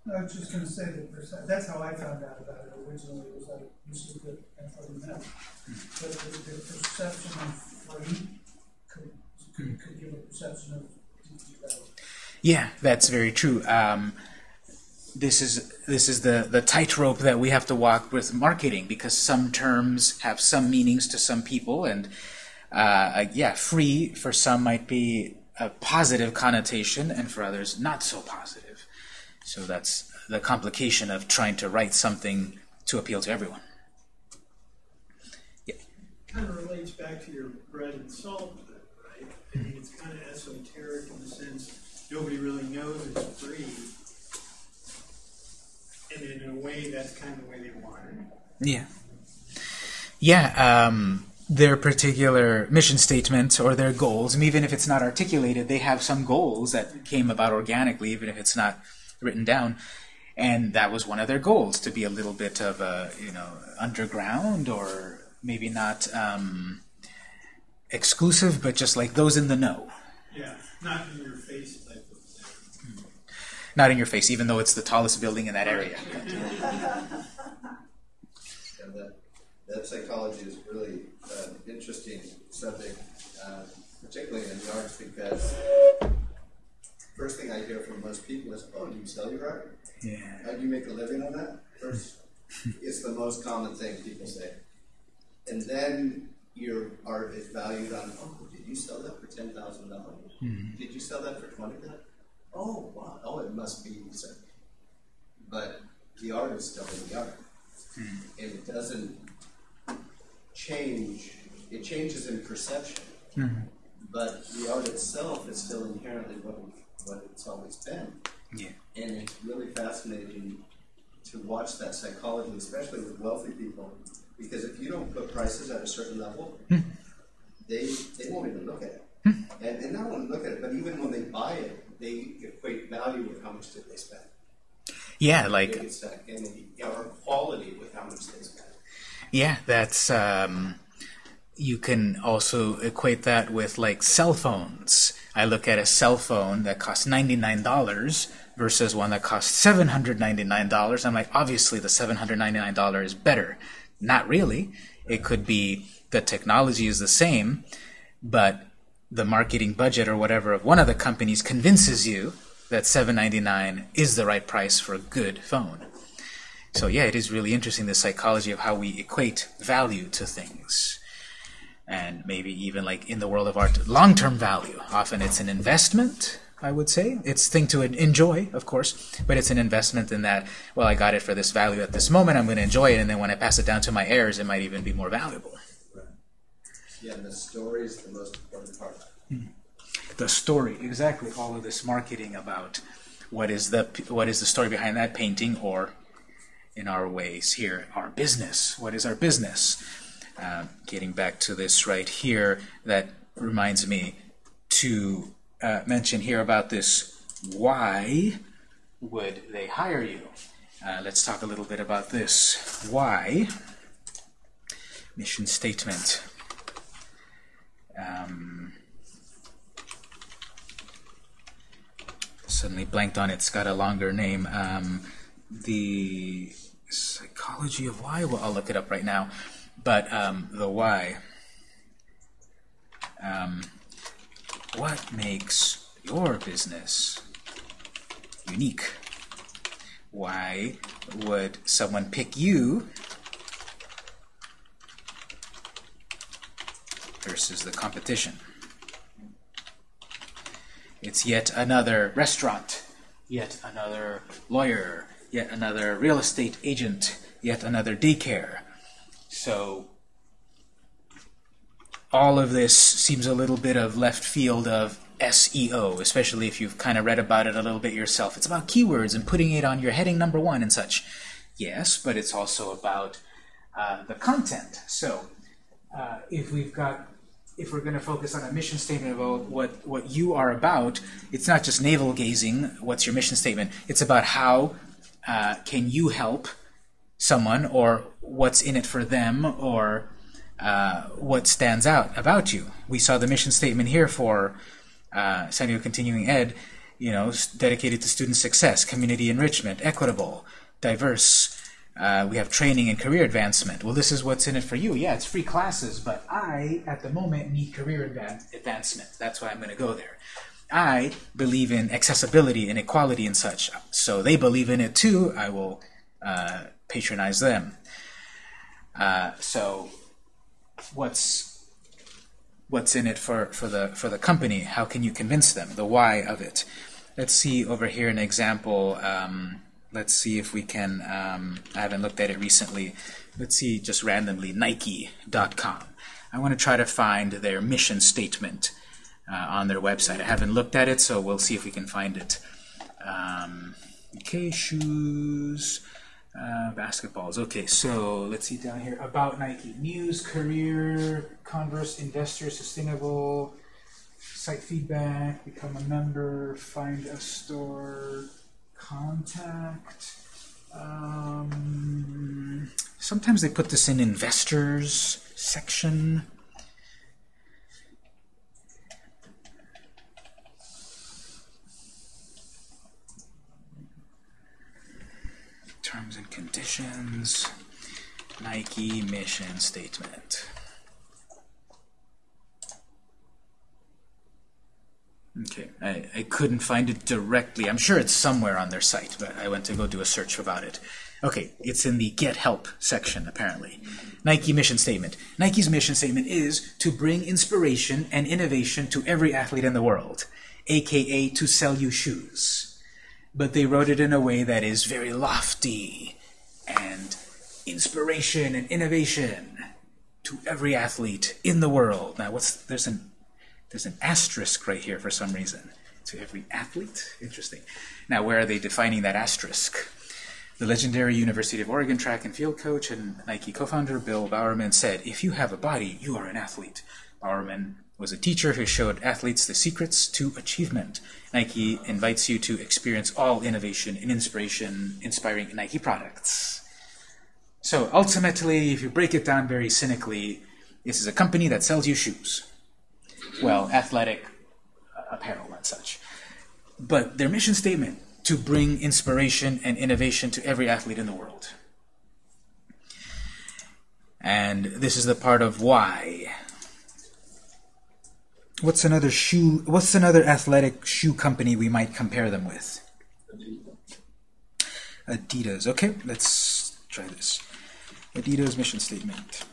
I was just gonna say that perce- that's how I found out about it originally, was I used to get information. But the, the perception of free could, could, could give a perception of devalue. Yeah, that's very true. Um, this is this is the the tightrope that we have to walk with marketing because some terms have some meanings to some people, and uh, yeah, free for some might be a positive connotation, and for others not so positive. So that's the complication of trying to write something to appeal to everyone. Kind of relates back to your bread and salt, right? I mean, it's kind of esoteric in the sense, nobody really knows it's free. And in a way, that's kind of the way they want it. Yeah. Yeah, um, their particular mission statement or their goals, and even if it's not articulated, they have some goals that came about organically, even if it's not written down. And that was one of their goals, to be a little bit of a, you know, underground or maybe not um, exclusive, but just like those in the know. Yeah, not in your face type of thing. Not in your face, even though it's the tallest building in that area. That, that psychology is really an interesting subject, uh, particularly in the arts, because first thing I hear from most people is, "Oh, do you sell your art? Yeah. How do you make a living on that?" First, it's the most common thing people say, and then your art is valued on, "Oh, did you sell that for ten thousand dollars? Did you sell that for twenty thousand? Oh, wow! Oh, it must be so." But the art is still in the art hmm. and it doesn't change. It changes in perception, hmm. but the art itself is still inherently what what it's always been. Yeah. And it's really fascinating to watch that psychology, especially with wealthy people, because if you don't put prices at a certain level, hmm. they they won't even look at it. And, and not only look at it, but even when they buy it, they equate value with how much did they spend. Yeah, like get stuck in the, or quality with how much they spend. Yeah, that's um, you can also equate that with like cell phones. I look at a cell phone that costs ninety nine dollars versus one that costs seven hundred ninety nine dollars. I'm like, obviously the seven hundred ninety nine dollars is better. Not really. It could be the technology is the same, but the marketing budget or whatever of one of the companies convinces you that seven ninety nine is the right price for a good phone. So yeah, it is really interesting the psychology of how we equate value to things. And maybe even like in the world of art, long-term value. Often it's an investment, I would say. It's thing to enjoy, of course, but it's an investment in that, well, I got it for this value at this moment, I'm going to enjoy it, and then when I pass it down to my heirs, it might even be more valuable. Yeah, and the story is the most important part. The story, exactly, all of this marketing about what is the what is the story behind that painting, or in our ways here, our business. What is our business? Uh, getting back to this right here, that reminds me to uh, mention here about this. Why would they hire you? Uh, let's talk a little bit about this. Why? Mission statement. Um, suddenly blanked on it. It's got a longer name. Um, the psychology of why. Well, I'll look it up right now. But um, the why. Um, what makes your business unique? Why would someone pick you versus the competition? It's yet another restaurant, yet another lawyer, yet another real estate agent, yet another daycare. So all of this seems a little bit of left field of SEO, especially if you've kind of read about it a little bit yourself. It's about keywords and putting it on your heading number one and such. Yes, but it's also about uh, the content. So uh, if we've got if we're going to focus on a mission statement about what, what you are about, it's not just navel gazing, what's your mission statement, it's about how uh, can you help someone or what's in it for them or uh, what stands out about you. We saw the mission statement here for uh, San Diego Continuing Ed, you know, dedicated to student success, community enrichment, equitable, diverse, uh, we have training and career advancement. Well, this is what's in it for you. Yeah, it's free classes, but I, at the moment, need career advan- advancement. That's why I'm going to go there. I believe in accessibility and equality and such. So they believe in it too. I will uh, patronize them. Uh, so, what's what's in it for, for the for the company? How can you convince them? The why of it. Let's see over here an example. Um, let's see if we can. Um, I haven't looked at it recently. Let's see just randomly Nike.com. I want to try to find their mission statement uh, on their website. I haven't looked at it, so we'll see if we can find it. Um, okay, shoes. Uh, basketballs. Okay, so let's see down here. About Nike. News, career, Converse, investor, sustainable, site feedback, become a member, find a store, contact. Um, sometimes they put this in investors section. Terms and conditions, Nike mission statement. Okay, I, I couldn't find it directly. I'm sure it's somewhere on their site, but I went to go do a search about it. Okay, it's in the Get Help section, apparently. Nike mission statement. Nike's mission statement is to bring inspiration and innovation to every athlete in the world, aka to sell you shoes. But they wrote it in a way that is very lofty and inspiration and innovation to every athlete in the world. Now, what's there's an there's an asterisk right here for some reason. To every athlete? Interesting. Now, where are they defining that asterisk? The legendary University of Oregon track and field coach and Nike co-founder Bill Bowerman said, if you have a body, you are an athlete. Bowerman was a teacher who showed athletes the secrets to achievement. Nike invites you to experience all innovation and inspiration inspiring Nike products. So ultimately, if you break it down very cynically, this is a company that sells you shoes well, athletic uh, apparel and such. But their mission statement to bring inspiration and innovation to every athlete in the world. And this is the part of why. What's another shoe what's another athletic shoe company we might compare them with? Adidas. Okay, let's try this. Adidas mission statement.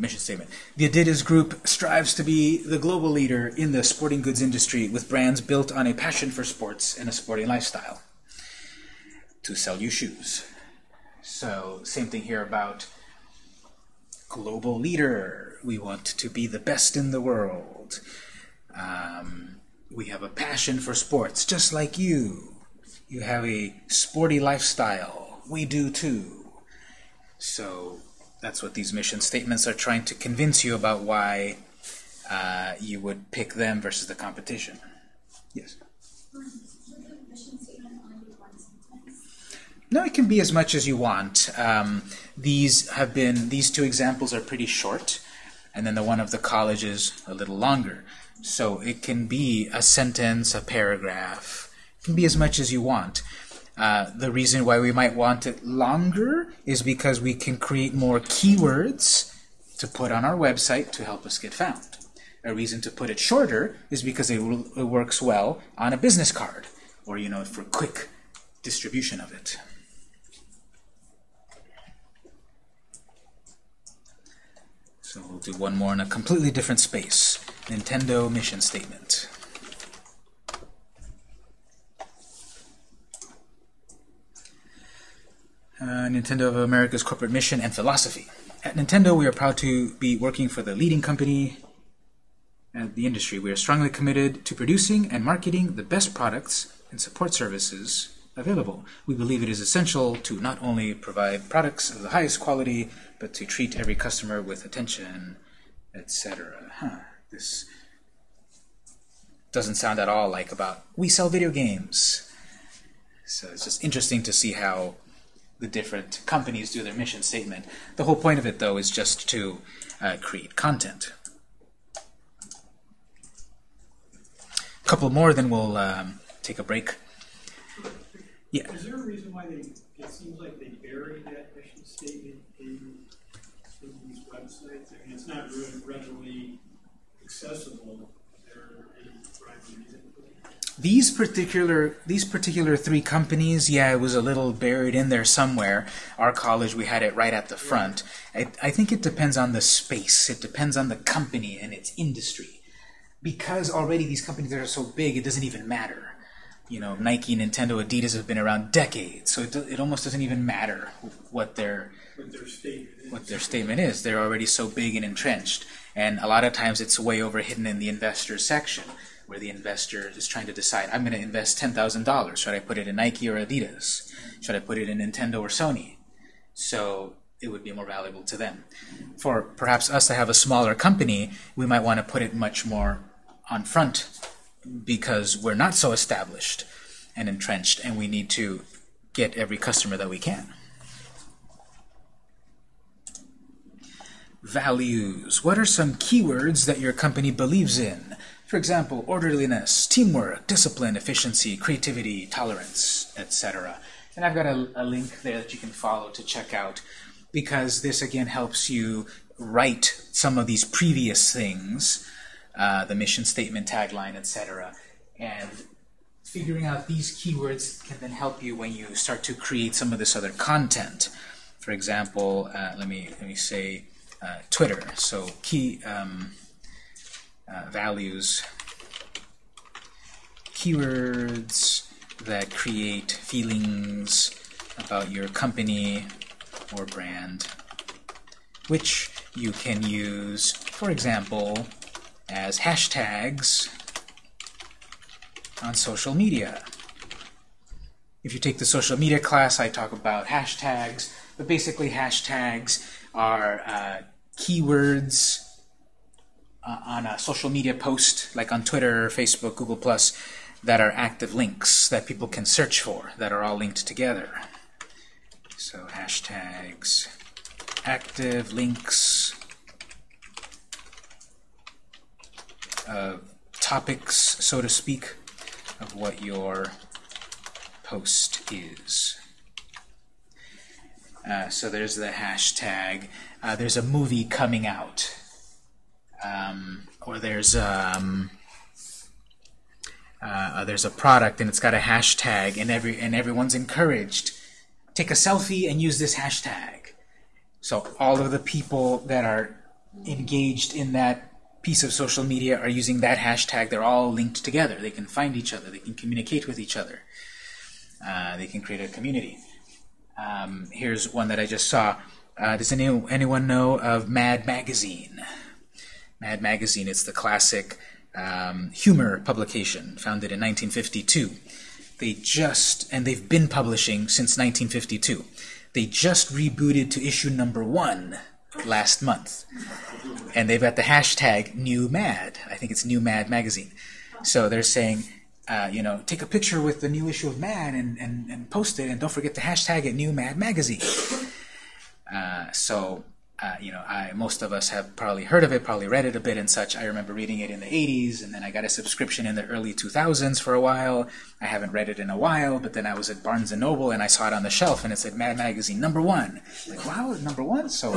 mission statement. The Adidas Group strives to be the global leader in the sporting goods industry with brands built on a passion for sports and a sporting lifestyle to sell you shoes. So, same thing here about global leader. We want to be the best in the world. Um, we have a passion for sports, just like you. You have a sporty lifestyle. We do too. So that's what these mission statements are trying to convince you about why uh, you would pick them versus the competition. Yes. Would the mission statement only be one sentence? No, it can be as much as you want. Um, these have been these two examples are pretty short, and then the one of the college is a little longer. So it can be a sentence, a paragraph. It can be as much as you want. Uh, the reason why we might want it longer is because we can create more keywords to put on our website to help us get found. A reason to put it shorter is because it, it works well on a business card, or you know, for quick distribution of it. So we'll do one more in a completely different space. Nintendo mission statement. Uh, Nintendo of America's corporate mission and philosophy. At Nintendo, we are proud to be working for the leading company in the industry. We are strongly committed to producing and marketing the best products and support services available. We believe it is essential to not only provide products of the highest quality, but to treat every customer with attention, etc. Huh. This doesn't sound at all like about we sell video games. So it's just interesting to see how the different companies do their mission statement. The whole point of it, though, is just to uh, create content. A couple more, then we'll um, take a break. Yeah. Is there a reason why they, it seems like they bury that mission statement in, in these websites? I mean, it's not really readily accessible. Is there any rhyme or reason for that? These particular these particular three companies, yeah, it was a little buried in there somewhere. Our college, we had it right at the front. I, I think it depends on the space. It depends on the company and its industry. Because already these companies are so big, it doesn't even matter. You know, Nike, Nintendo, Adidas have been around decades, so it, it almost doesn't even matter what their What their statement is? what their statement is. They're already so big and entrenched. And a lot of times it's way over hidden in the investor section, where the investor is trying to decide, I'm going to invest $10,000. Should I put it in Nike or Adidas? Should I put it in Nintendo or Sony? So it would be more valuable to them. For perhaps us to have a smaller company, we might want to put it much more on front because we're not so established and entrenched, and we need to get every customer that we can. Values. What are some keywords that your company believes in? For example, orderliness, teamwork, discipline, efficiency, creativity, tolerance, etc. And I've got a, a link there that you can follow to check out because this again helps you write some of these previous things, uh, the mission statement, tagline, etc. And figuring out these keywords can then help you when you start to create some of this other content. For example, uh, let me let me say uh, Twitter. So key um, uh, values, keywords that create feelings about your company or brand, which you can use, for example, as hashtags on social media. If you take the social media class, I talk about hashtags, but basically hashtags are uh, keywords uh, on a social media post, like on Twitter, Facebook, Google+, that are active links that people can search for, that are all linked together. So hashtags, active links, uh, topics, so to speak, of what your post is. Uh, so there's the hashtag. Uh, there's a movie coming out. Um, or there's um, uh, there's a product and it's got a hashtag and every and everyone's encouraged. Take a selfie and use this hashtag. So all of the people that are engaged in that piece of social media are using that hashtag, they're all linked together. They can find each other. They can communicate with each other. Uh, they can create a community. Um, here's one that I just saw. Uh, does any, anyone know of Mad Magazine? Mad Magazine, it's the classic um, humor publication founded in 1952. They just, and they've been publishing since 1952. They just rebooted to issue number one last month. And they've got the hashtag New Mad. I think it's New Mad Magazine. So they're saying, uh, you know, take a picture with the new issue of Mad and, and, and post it, and don't forget to hashtag it New Mad Magazine. Uh, so, uh, you know, I, most of us have probably heard of it, probably read it a bit and such. I remember reading it in the 80s, and then I got a subscription in the early 2000s for a while. I haven't read it in a while, but then I was at Barnes & Noble, and I saw it on the shelf, and it said Mad Magazine, number one. Like, wow, number one? So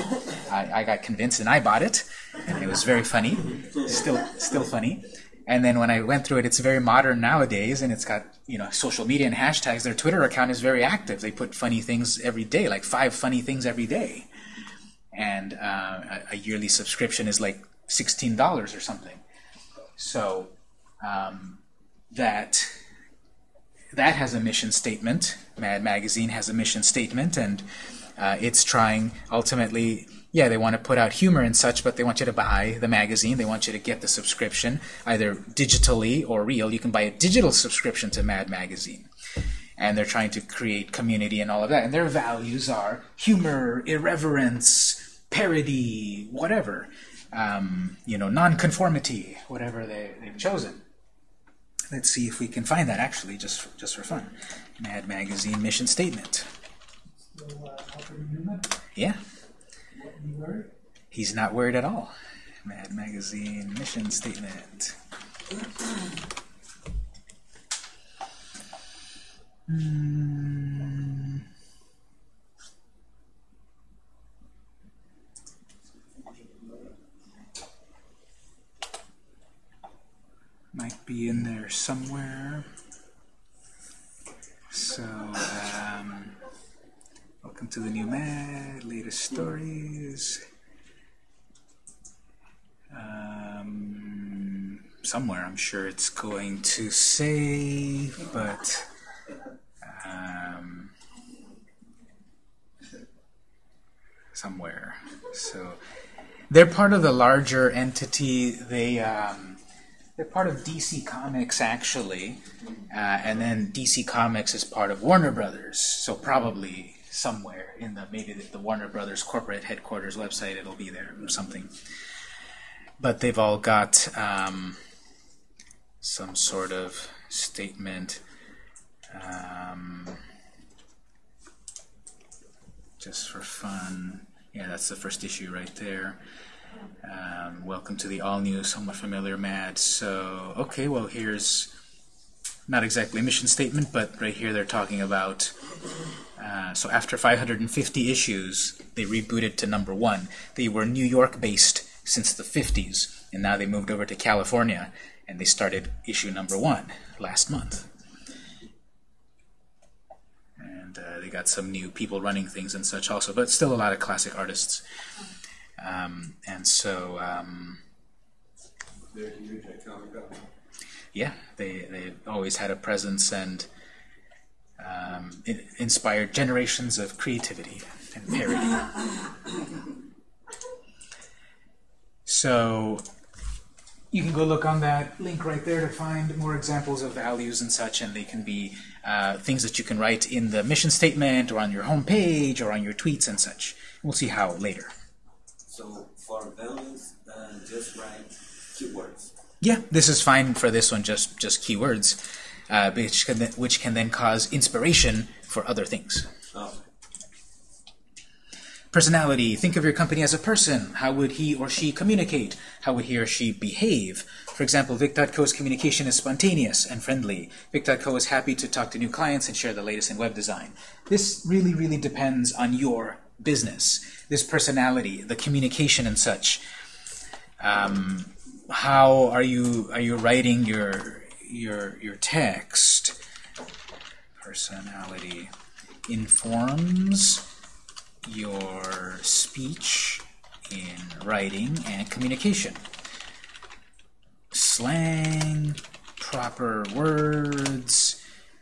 I, I got convinced, and I bought it, and it was very funny. Still, still funny. And then when I went through it, it's very modern nowadays, and it's got you know social media and hashtags. Their Twitter account is very active. They put funny things every day, like five funny things every day. And uh, a, yearly subscription is like sixteen dollars or something. So um, that that has a mission statement. Mad Magazine has a mission statement, and uh, it's trying ultimately yeah, they want to put out humor and such, but they want you to buy the magazine. They want you to get the subscription, either digitally or real. You can buy a digital subscription to Mad Magazine. And they're trying to create community and all of that. And their values are humor, irreverence, parody, whatever. Um, you know, nonconformity, whatever they, they've chosen. Let's see if we can find that actually, just for, just for fun. Mad Magazine mission statement. So, uh, Yeah. Were, He's not worried at all. Mad Magazine mission statement. Hmm. Might be in there somewhere. So, um, welcome to the new Mad, latest stories. Um, somewhere, I'm sure it's going to say, but um, somewhere. So they're part of the larger entity. They um, they're part of DC Comics actually, uh, and then DC Comics is part of Warner Brothers. So probably somewhere in the maybe the, the Warner Brothers corporate headquarters website, it'll be there or something but they've all got um, some sort of statement. Um, just for fun. Yeah, that's the first issue right there. Um, welcome to the all-new, somewhat familiar Mad. So, okay, well, here's not exactly a mission statement, but right here they're talking about. Uh, so after 550 issues, they rebooted to number one. They were New York-based since the 50s, and now they moved over to California, and they started issue number one last month. And uh, they got some new people running things and such also, but still a lot of classic artists. Um, and so, um, They're huge at Comic Con. yeah, they they always had a presence and um, in, inspired generations of creativity and parody. So you can go look on that link right there to find more examples of values and such, and they can be uh, things that you can write in the mission statement or on your home page or on your tweets and such. We'll see how later. So for values, uh, just write keywords. Yeah, this is fine for this one, just just keywords, uh, which can then, which can then cause inspiration for other things. Personality. Think of your company as a person. How would he or she communicate? How would he or she behave? For example, Vic.co's communication is spontaneous and friendly. Vic.co is happy to talk to new clients and share the latest in web design. This really, really depends on your business. This personality, the communication and such. Um, how are you are you writing your your your text? Personality informs your speech in writing and communication. Slang, proper words,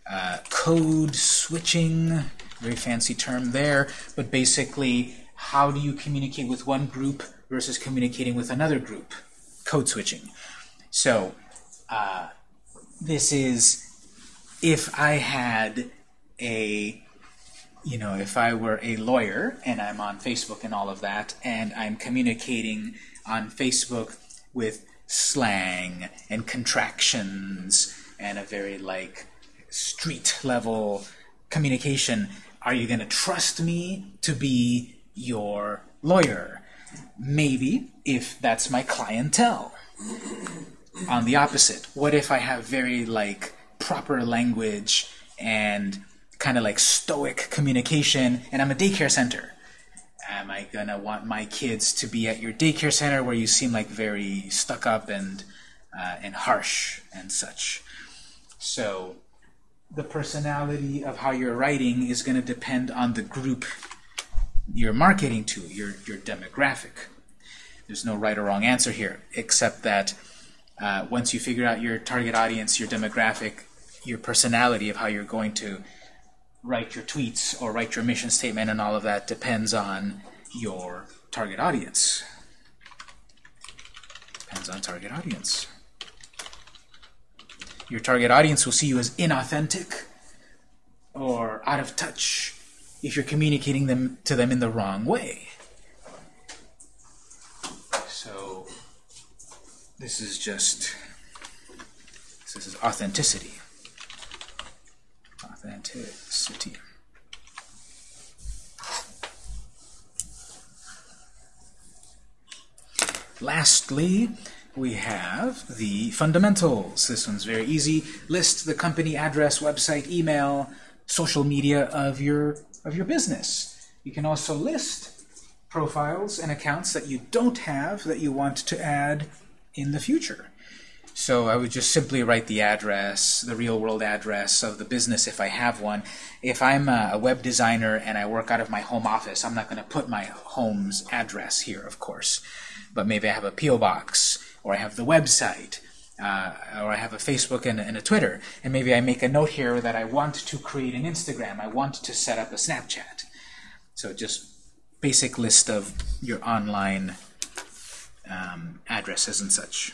uh, code switching, very fancy term there, but basically, how do you communicate with one group versus communicating with another group? Code switching. So, uh, this is if I had a, you know, if I were a lawyer and I'm on Facebook and all of that, and I'm communicating on Facebook with slang and contractions and a very like street level communication, are you going to trust me to be your lawyer? Maybe if that's my clientele. On the opposite, what if I have very like proper language and kind of like stoic communication and I'm a daycare center? Am I gonna want my kids to be at your daycare center where you seem like very stuck up and uh, and harsh and such? So the personality of how you're writing is going to depend on the group you're marketing to, your your demographic. There's no right or wrong answer here, except that uh, once you figure out your target audience, your demographic, your personality of how you're going to write your tweets or write your mission statement and all of that depends on your target audience. Depends on target audience. Your target audience will see you as inauthentic or out of touch if you're communicating them to them in the wrong way. So this is just this is authenticity. Authenticity. Lastly, we have the fundamentals. This one's very easy. List the company address, website, email, social media of your of your business. You can also list profiles and accounts that you don't have that you want to add in the future. So I would just simply write the address, the real world address of the business if I have one. If I'm a web designer and I work out of my home office, I'm not going to put my home's address here, of course. But maybe I have a P.O. box, or I have the website, uh, or I have a Facebook and, and a Twitter. And maybe I make a note here that I want to create an Instagram. I want to set up a Snapchat. So just basic list of your online um, addresses and such.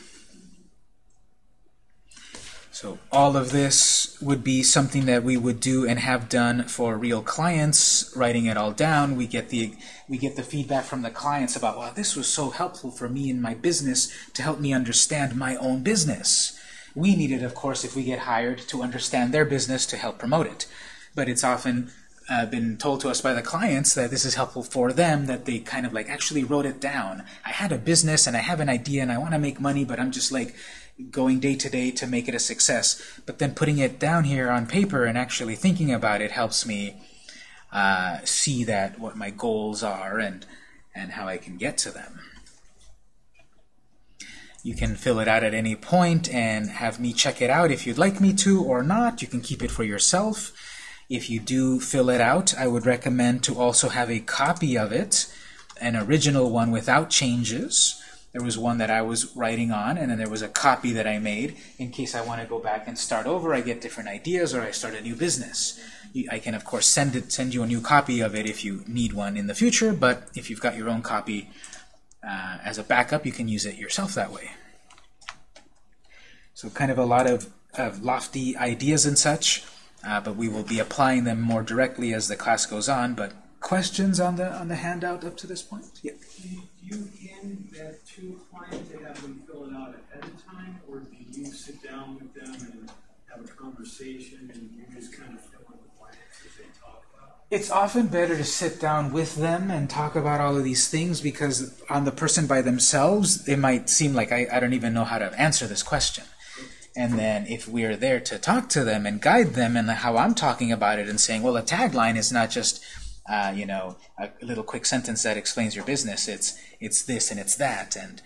So all of this would be something that we would do and have done for real clients, writing it all down. We get the we get the feedback from the clients about, wow, this was so helpful for me in my business to help me understand my own business. We need it, of course, if we get hired to understand their business to help promote it. But it's often uh, been told to us by the clients that this is helpful for them, that they kind of like actually wrote it down. I had a business and I have an idea and I want to make money, but I'm just like going day to day to make it a success. But then putting it down here on paper and actually thinking about it helps me uh, see that what my goals are and and how I can get to them. You can fill it out at any point and have me check it out if you'd like me to or not. You can keep it for yourself. If you do fill it out, I would recommend to also have a copy of it, an original one without changes. There was one that I was writing on, and then there was a copy that I made in case I want to go back and start over. I get different ideas, or I start a new business. I can, of course, send it, send you a new copy of it if you need one in the future. But if you've got your own copy uh, as a backup, you can use it yourself that way. So, kind of a lot of, of lofty ideas and such, uh, but we will be applying them more directly as the class goes on. But questions on the on the handout up to this point? Yeah. Do you hand that to a client to have them fill it out ahead of time, or do you sit down with them and have a conversation and you just kind of fill in the blanks as they talk about? It's often better to sit down with them and talk about all of these things because on the person by themselves, it might seem like I, I don't even know how to answer this question. And then if we're there to talk to them and guide them and how I'm talking about it and saying, well, a tagline is not just uh, you know, a little quick sentence that explains your business. It's it's this and it's that, and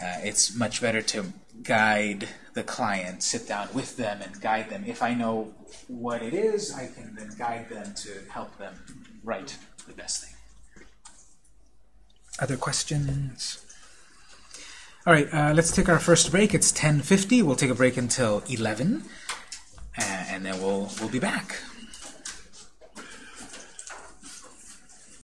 uh, it's much better to guide the client, sit down with them, and guide them. If I know what it is, I can then guide them to help them write the best thing. Other questions? All right, uh, let's take our first break. It's 10:50. We'll take a break until 11, uh, and then we'll we'll be back.